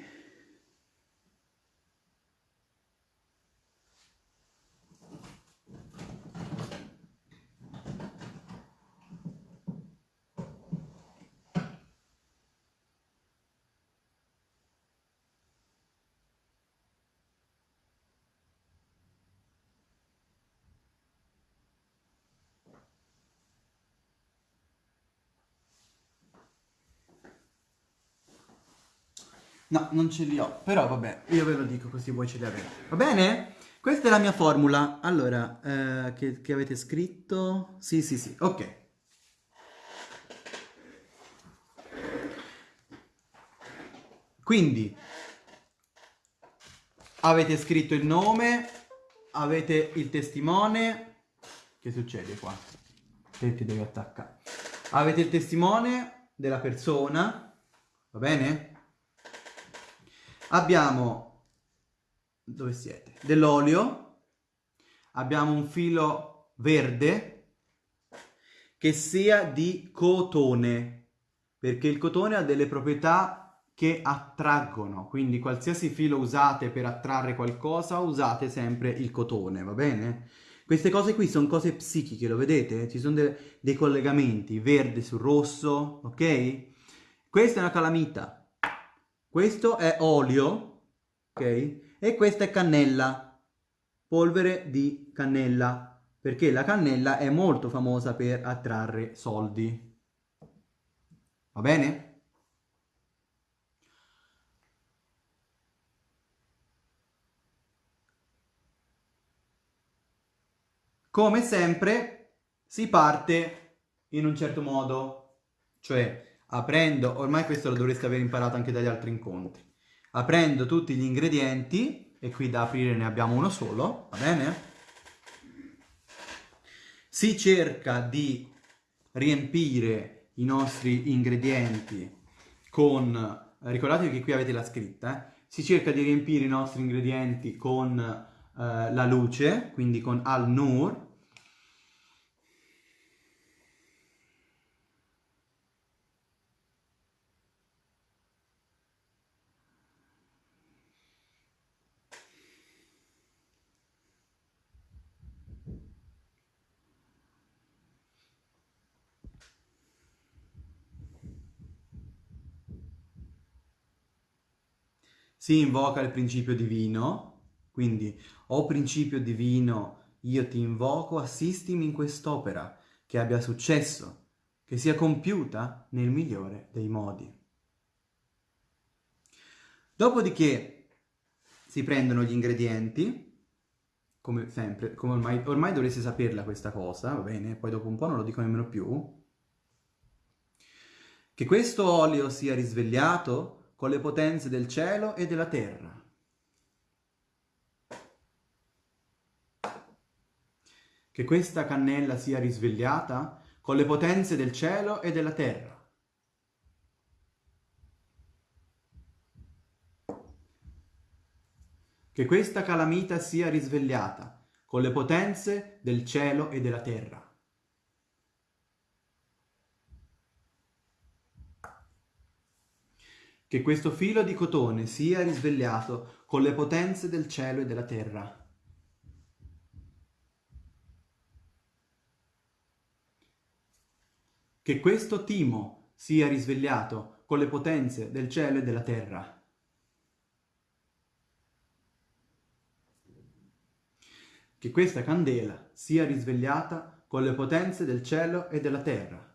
No, non ce li ho, però vabbè, io ve lo dico così voi ce li avete. Va bene? Questa è la mia formula. Allora, eh, che, che avete scritto? Sì, sì, sì, ok. Quindi, avete scritto il nome, avete il testimone. Che succede qua? Te devi attaccare. Avete il testimone della persona, va bene? Abbiamo, dove siete? Dell'olio, abbiamo un filo verde che sia di cotone, perché il cotone ha delle proprietà che attraggono, quindi qualsiasi filo usate per attrarre qualcosa, usate sempre il cotone, va bene? Queste cose qui sono cose psichiche, lo vedete? Ci sono de dei collegamenti, verde su rosso, ok? Questa è una calamita, questo è olio, ok? E questa è cannella, polvere di cannella, perché la cannella è molto famosa per attrarre soldi. Va bene? Come sempre si parte in un certo modo, cioè aprendo, ormai questo lo dovreste aver imparato anche dagli altri incontri, aprendo tutti gli ingredienti, e qui da aprire ne abbiamo uno solo, va bene? Si cerca di riempire i nostri ingredienti con, ricordatevi che qui avete la scritta, eh? si cerca di riempire i nostri ingredienti con eh, la luce, quindi con al-nur, si invoca il principio divino, quindi, o principio divino, io ti invoco, assistimi in quest'opera, che abbia successo, che sia compiuta nel migliore dei modi. Dopodiché si prendono gli ingredienti, come sempre, come ormai, ormai dovreste saperla questa cosa, va bene? Poi dopo un po' non lo dico nemmeno più. Che questo olio sia risvegliato con le potenze del cielo e della terra. Che questa cannella sia risvegliata con le potenze del cielo e della terra. Che questa calamita sia risvegliata con le potenze del cielo e della terra. Che questo filo di cotone sia risvegliato con le potenze del cielo e della terra. Che questo timo sia risvegliato con le potenze del cielo e della terra. Che questa candela sia risvegliata con le potenze del cielo e della terra.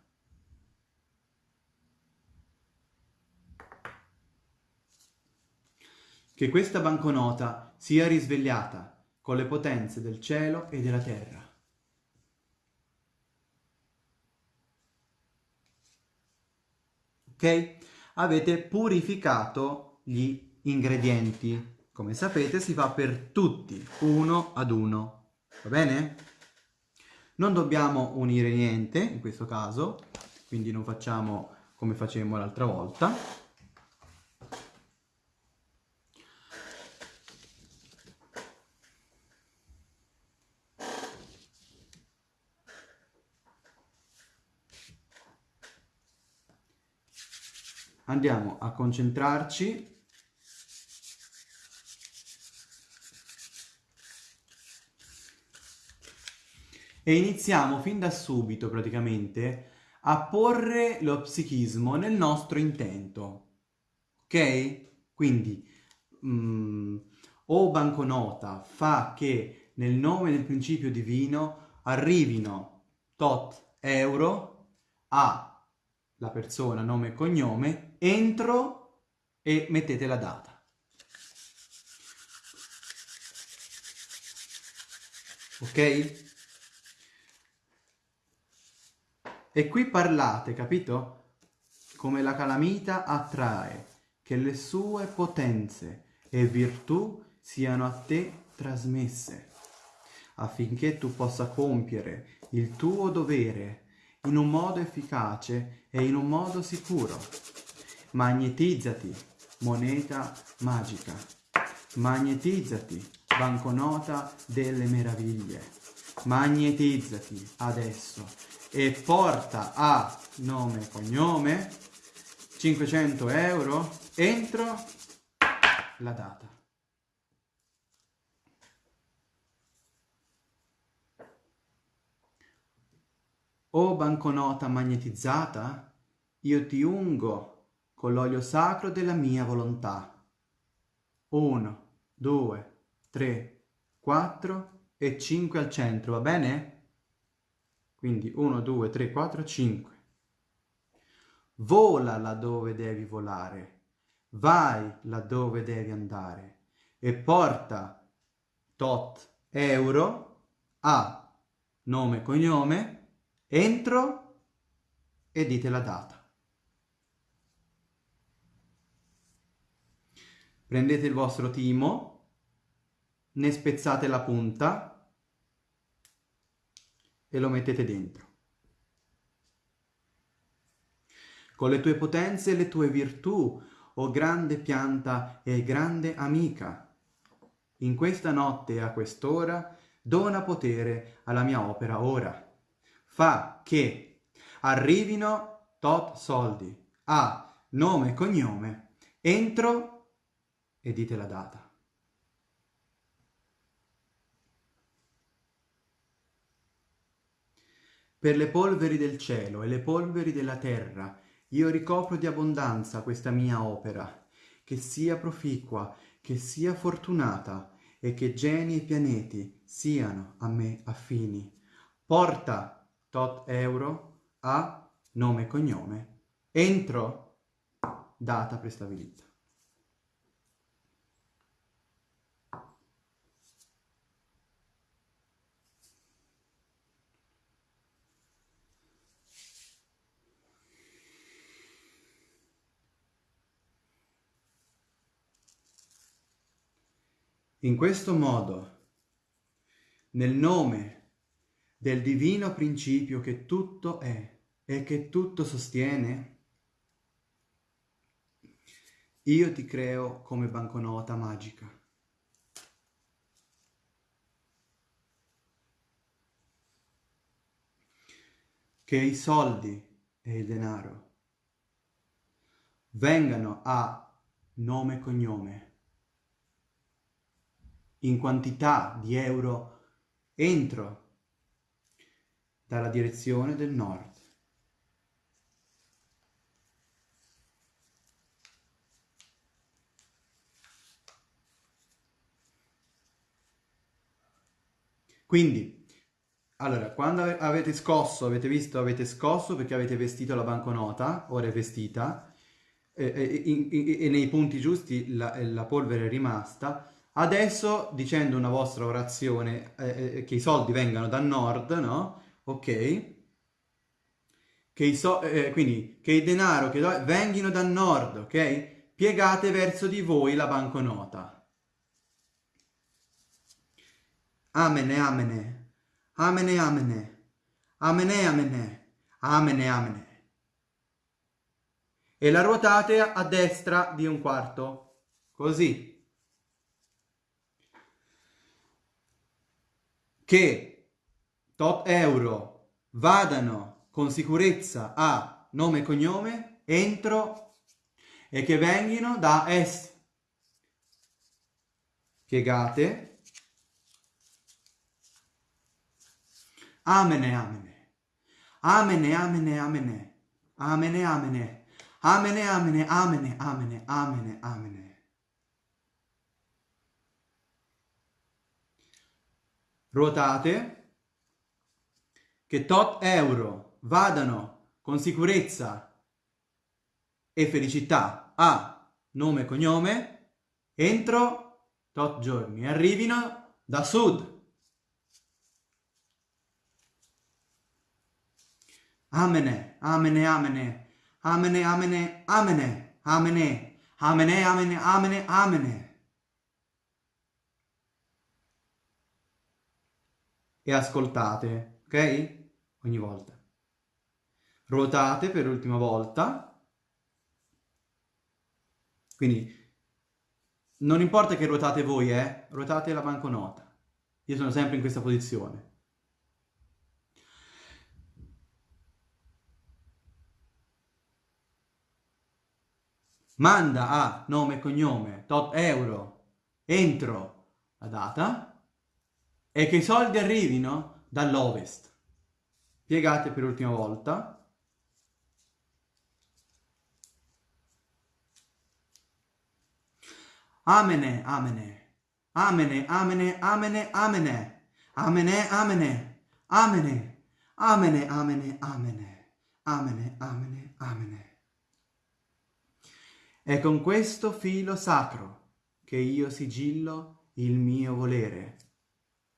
Che questa banconota sia risvegliata con le potenze del cielo e della terra. Ok? Avete purificato gli ingredienti. Come sapete si fa per tutti, uno ad uno. Va bene? Non dobbiamo unire niente in questo caso, quindi non facciamo come facemmo l'altra volta. Andiamo a concentrarci e iniziamo fin da subito praticamente a porre lo psichismo nel nostro intento. Ok? Quindi mm, o banconota fa che nel nome del principio divino arrivino tot euro a la persona, nome e cognome, entro e mettete la data. Ok? E qui parlate, capito? Come la calamita attrae, che le sue potenze e virtù siano a te trasmesse, affinché tu possa compiere il tuo dovere in un modo efficace e in un modo sicuro. Magnetizzati, moneta magica. Magnetizzati, banconota delle meraviglie. Magnetizzati adesso e porta a nome e cognome 500 euro entro la data. O banconota magnetizzata, io ti ungo con l'olio sacro della mia volontà. Uno, due, tre, quattro e cinque al centro, va bene? Quindi 1, 2, 3, 4, 5. Vola laddove devi volare, vai laddove devi andare e porta tot euro a nome e cognome entro e dite la data. Prendete il vostro timo, ne spezzate la punta e lo mettete dentro. Con le tue potenze e le tue virtù, o oh grande pianta e grande amica, in questa notte e a quest'ora dona potere alla mia opera ora fa che arrivino tot soldi a nome e cognome entro e dite la data. Per le polveri del cielo e le polveri della terra io ricopro di abbondanza questa mia opera, che sia proficua, che sia fortunata e che geni e pianeti siano a me affini. Porta tot euro a nome e cognome entro data prestabilita. In questo modo, nel nome del divino principio che tutto è e che tutto sostiene, io ti creo come banconota magica. Che i soldi e il denaro vengano a nome e cognome in quantità di euro entro dalla direzione del nord. Quindi, allora, quando avete scosso, avete visto, avete scosso perché avete vestito la banconota, ora è vestita, e, e, e, e nei punti giusti la, la, polvere è rimasta, adesso dicendo una vostra orazione, eh, eh che i soldi vengano dal nord, no? ok? Che i so eh, quindi che il denaro che vengano dal nord, ok? Piegate verso di voi la banconota. Amene, amene, amene, amene, amene, amene, amene, amene. E la ruotate a destra di un quarto, così. Che tot euro vadano con sicurezza a nome e cognome entro e che vengano da est. Piegate. Amene, amene. Amene, amene, amene. Amene, amene. Amene, amene, amene, amene, amene, amene. Ruotate che tot euro vadano con sicurezza e felicità a nome e cognome, entro tot giorni, arrivino da sud. Amene, amene, amene, amene, amene, amene, amene, amene, amene, amene, amene. E ascoltate, ok? Ogni volta. Ruotate per l'ultima volta quindi non importa che ruotate voi, eh, ruotate la banconota. Io sono sempre in questa posizione. Manda a nome e cognome tot euro entro la data e che i soldi arrivino dall'ovest. Piegate per l'ultima volta Amene, amene. Amene, amene, amene, amene. Amene, amene. Amene. Amene, amene, amene. Amene, amene, amene. È con questo filo sacro che io sigillo il mio volere,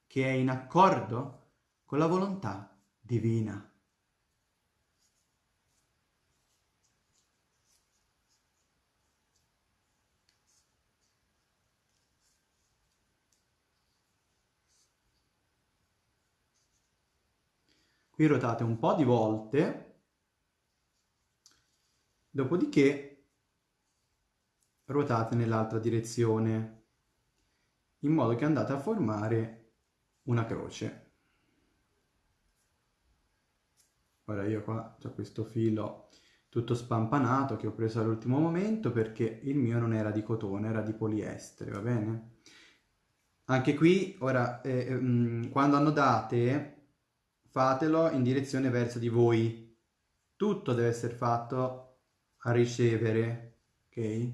che è in accordo con la volontà divina. Qui ruotate un po' di volte, dopodiché ruotate nell'altra direzione, in modo che andate a formare una croce. Ora io qua ho questo filo tutto spampanato che ho preso all'ultimo momento perché il mio non era di cotone, era di poliestere, va bene? Anche qui, ora, eh, eh, quando annodate fatelo in direzione verso di voi. Tutto deve essere fatto a ricevere, ok?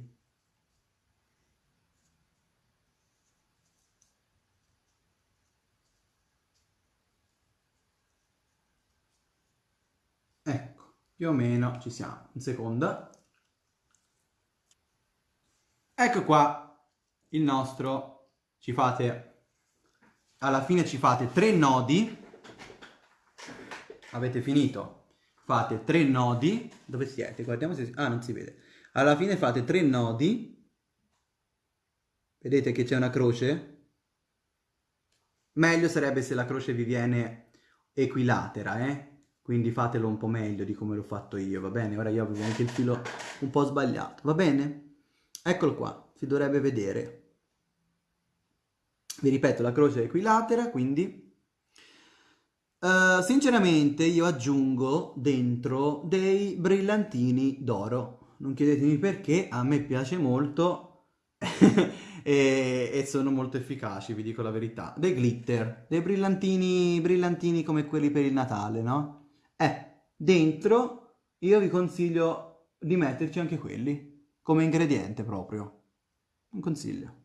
Ecco, più o meno ci siamo. Un secondo. Ecco qua il nostro, ci fate, alla fine ci fate tre nodi avete finito, fate tre nodi, dove siete? Guardiamo se... Ah, non si vede. Alla fine fate tre nodi, vedete che c'è una croce? Meglio sarebbe se la croce vi viene equilatera, eh? Quindi fatelo un po' meglio di come l'ho fatto io, va bene? Ora io avevo anche il filo un po' sbagliato, va bene? Eccolo qua, si dovrebbe vedere. Vi ripeto, la croce è equilatera, quindi Uh, sinceramente io aggiungo dentro dei brillantini d'oro. Non chiedetemi perché, a me piace molto e, e, sono molto efficaci, vi dico la verità. Dei glitter, dei brillantini, brillantini come quelli per il Natale, no? Eh, dentro io vi consiglio di metterci anche quelli, come ingrediente proprio. Un consiglio.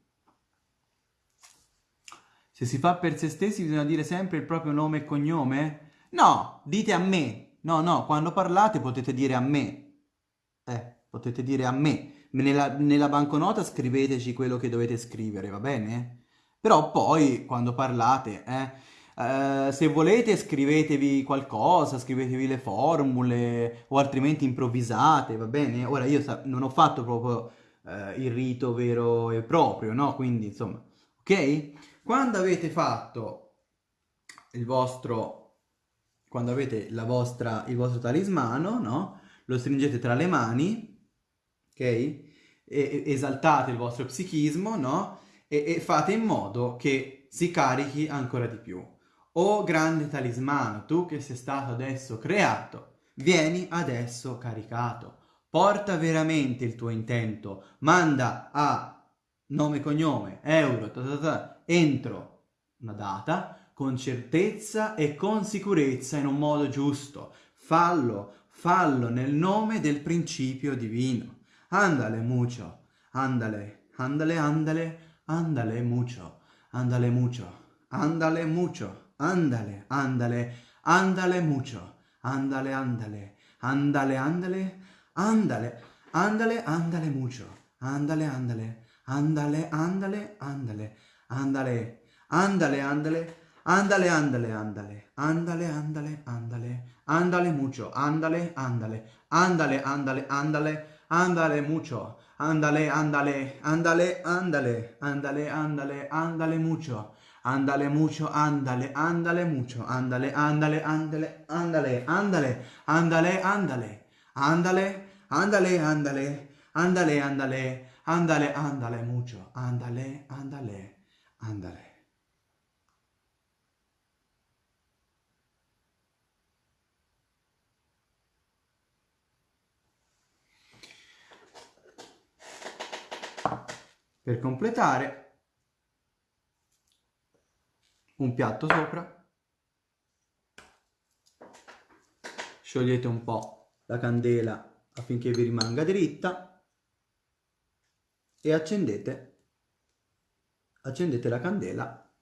Se si fa per se stessi bisogna dire sempre il proprio nome e cognome? No, dite a me. No, no, quando parlate potete dire a me. Eh, potete dire a me. Nella, nella banconota scriveteci quello che dovete scrivere, va bene? Però poi, quando parlate, eh, eh, se volete scrivetevi qualcosa, scrivetevi le formule o altrimenti improvvisate, va bene? Ora io non ho fatto proprio eh, il rito vero e proprio, no? Quindi, insomma, ok? Quando avete fatto il vostro, quando avete la vostra, il vostro talismano, no? Lo stringete tra le mani, ok? E, esaltate il vostro psichismo, no? E, e fate in modo che si carichi ancora di più. Oh grande talismano, tu che sei stato adesso creato, vieni adesso caricato. Porta veramente il tuo intento, manda a nome e cognome, euro, ta ta ta, entro una data con certezza e con sicurezza in un modo giusto. Fallo, fallo nel nome del principio divino. Andale mucho, andale, andale, andale, andale mucho, andale mucho, andale mucho, andale, andale, andale mucho, andale, andale, andale, andale, andale, andale, andale mucho. andale, andale, andale, andale, andale, andale, andale, andale, andale, andale, andale, andale, andale, andale, andale mucho, andale, andale, andale, andale, andale, andale mucho, andale, andale, andale, andale, andale, andale, andale mucho. Andale mucho, andale, andale mucho, andale, andale, andale, andale, andale, andale, andale, andale, andale, andale, andale, andale, andale, andale mucho, andale, andale, andale. Per completare un piatto sopra, sciogliete un po' la candela affinché vi rimanga dritta e accendete, accendete la candela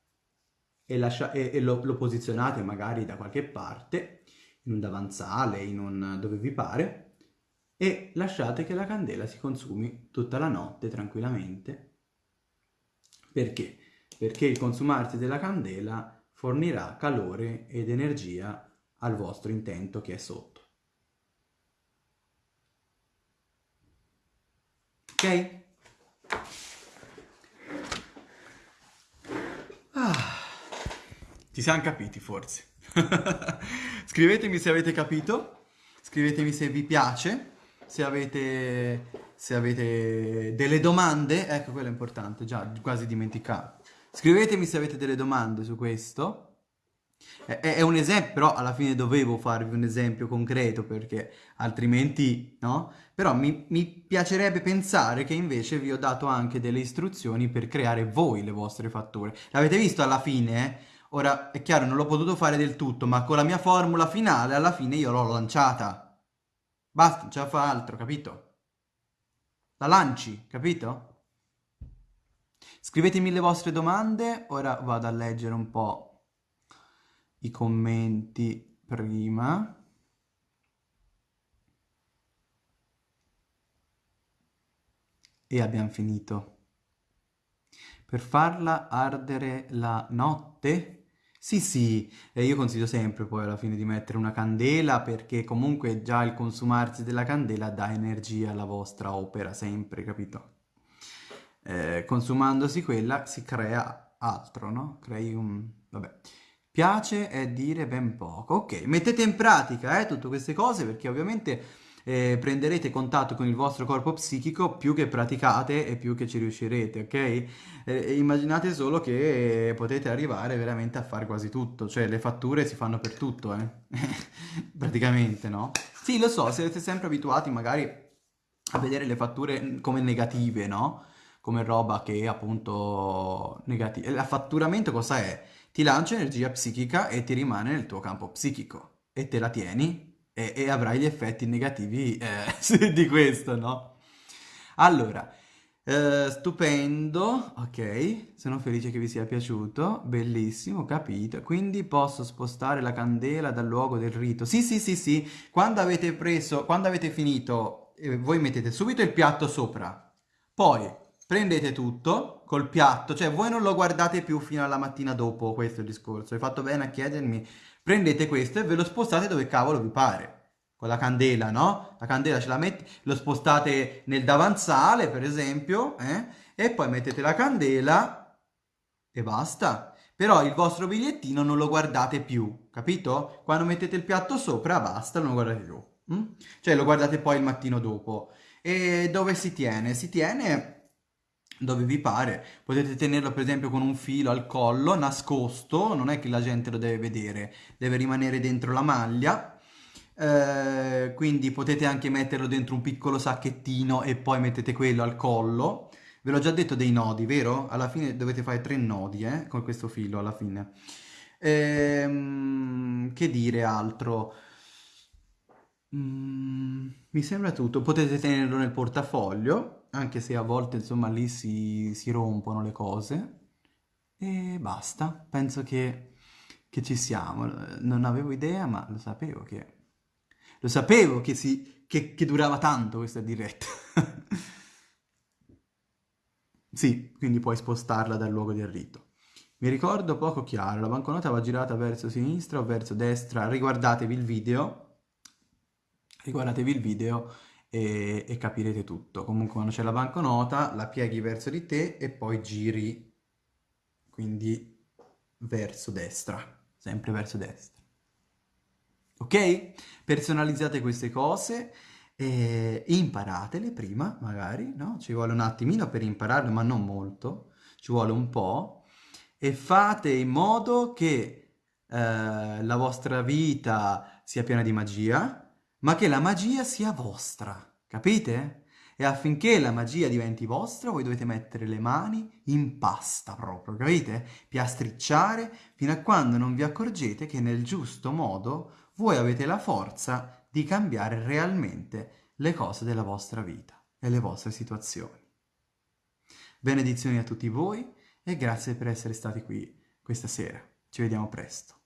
e, lascia, e, e lo, lo, posizionate magari da qualche parte, in un davanzale, in un, dove vi pare, e lasciate che la candela si consumi tutta la notte tranquillamente. Perché? Perché il consumarsi della candela fornirà calore ed energia al vostro intento che è sotto. Ok? Ah, ci siamo capiti forse. Scrivetemi se avete capito, scrivetemi se vi piace, se avete, se avete delle domande, ecco quello è importante, già quasi dimenticato. Scrivetemi se avete delle domande su questo. È, è, un esempio, però alla fine dovevo farvi un esempio concreto perché altrimenti no? Però mi, mi piacerebbe pensare che invece vi ho dato anche delle istruzioni per creare voi le vostre fatture. L'avete visto alla fine? Eh? Ora, è chiaro, non l'ho potuto fare del tutto, ma con la mia formula finale alla fine io l'ho lanciata. Basta, non ce la fa altro, capito? La lanci, capito? Scrivetemi le vostre domande, ora vado a leggere un po' i commenti prima. E abbiamo finito. Per farla ardere la notte? Sì, sì, e io consiglio sempre poi alla fine di mettere una candela perché comunque già il consumarsi della candela dà energia alla vostra opera, sempre, capito? Eh, consumandosi quella si crea altro, no? Crei un... vabbè. Piace è dire ben poco. Ok, mettete in pratica eh, tutte queste cose perché ovviamente eh, prenderete contatto con il vostro corpo psichico più che praticate e più che ci riuscirete, ok? Eh, immaginate solo che potete arrivare veramente a fare quasi tutto, cioè le fatture si fanno per tutto, eh? praticamente, no? Sì, lo so, siete sempre abituati magari a vedere le fatture come negative, no? Come roba che appunto negativa. L'affatturamento cosa è? Ti lancia energia psichica e ti rimane nel tuo campo psichico e te la tieni e, e avrai gli effetti negativi eh, di questo, no? Allora, eh, stupendo, ok, sono felice che vi sia piaciuto, bellissimo, capito. Quindi posso spostare la candela dal luogo del rito. Sì, sì, sì, sì, quando avete preso, quando avete finito, eh, voi mettete subito il piatto sopra, poi prendete tutto col piatto, cioè voi non lo guardate più fino alla mattina dopo, questo è il discorso, hai fatto bene a chiedermi, prendete questo e ve lo spostate dove cavolo vi pare, con la candela, no? La candela ce la metti, lo spostate nel davanzale, per esempio, eh? e poi mettete la candela e basta. Però il vostro bigliettino non lo guardate più, capito? Quando mettete il piatto sopra, basta, non lo guardate più. Mm? Cioè lo guardate poi il mattino dopo. E dove si tiene? Si tiene dove vi pare. Potete tenerlo per esempio con un filo al collo, nascosto, non è che la gente lo deve vedere, deve rimanere dentro la maglia. Eh, quindi potete anche metterlo dentro un piccolo sacchettino e poi mettete quello al collo. Ve l'ho già detto dei nodi, vero? Alla fine dovete fare tre nodi, eh, con questo filo alla fine. Ehm, che dire altro? Mm, mi sembra tutto. Potete tenerlo nel portafoglio anche se a volte insomma lì si, si rompono le cose. E basta, penso che, che, ci siamo, non avevo idea ma lo sapevo che, lo sapevo che, si, che, che durava tanto questa diretta. Sì, quindi puoi spostarla dal luogo del rito. Mi ricordo poco chiaro, la banconota va girata verso sinistra o verso destra, riguardatevi il video, riguardatevi il video e, e capirete tutto. Comunque quando c'è la banconota la pieghi verso di te e poi giri, quindi verso destra, sempre verso destra. Ok? Personalizzate queste cose e imparatele prima, magari, no? Ci vuole un attimino per impararle, ma non molto, ci vuole un po', e fate in modo che eh, la vostra vita sia piena di magia, ma che la magia sia vostra, capite? E affinché la magia diventi vostra, voi dovete mettere le mani in pasta proprio, capite? Piastricciare fino a quando non vi accorgete che nel giusto modo voi avete la forza di cambiare realmente le cose della vostra vita e le vostre situazioni. Benedizioni a tutti voi e grazie per essere stati qui questa sera. Ci vediamo presto.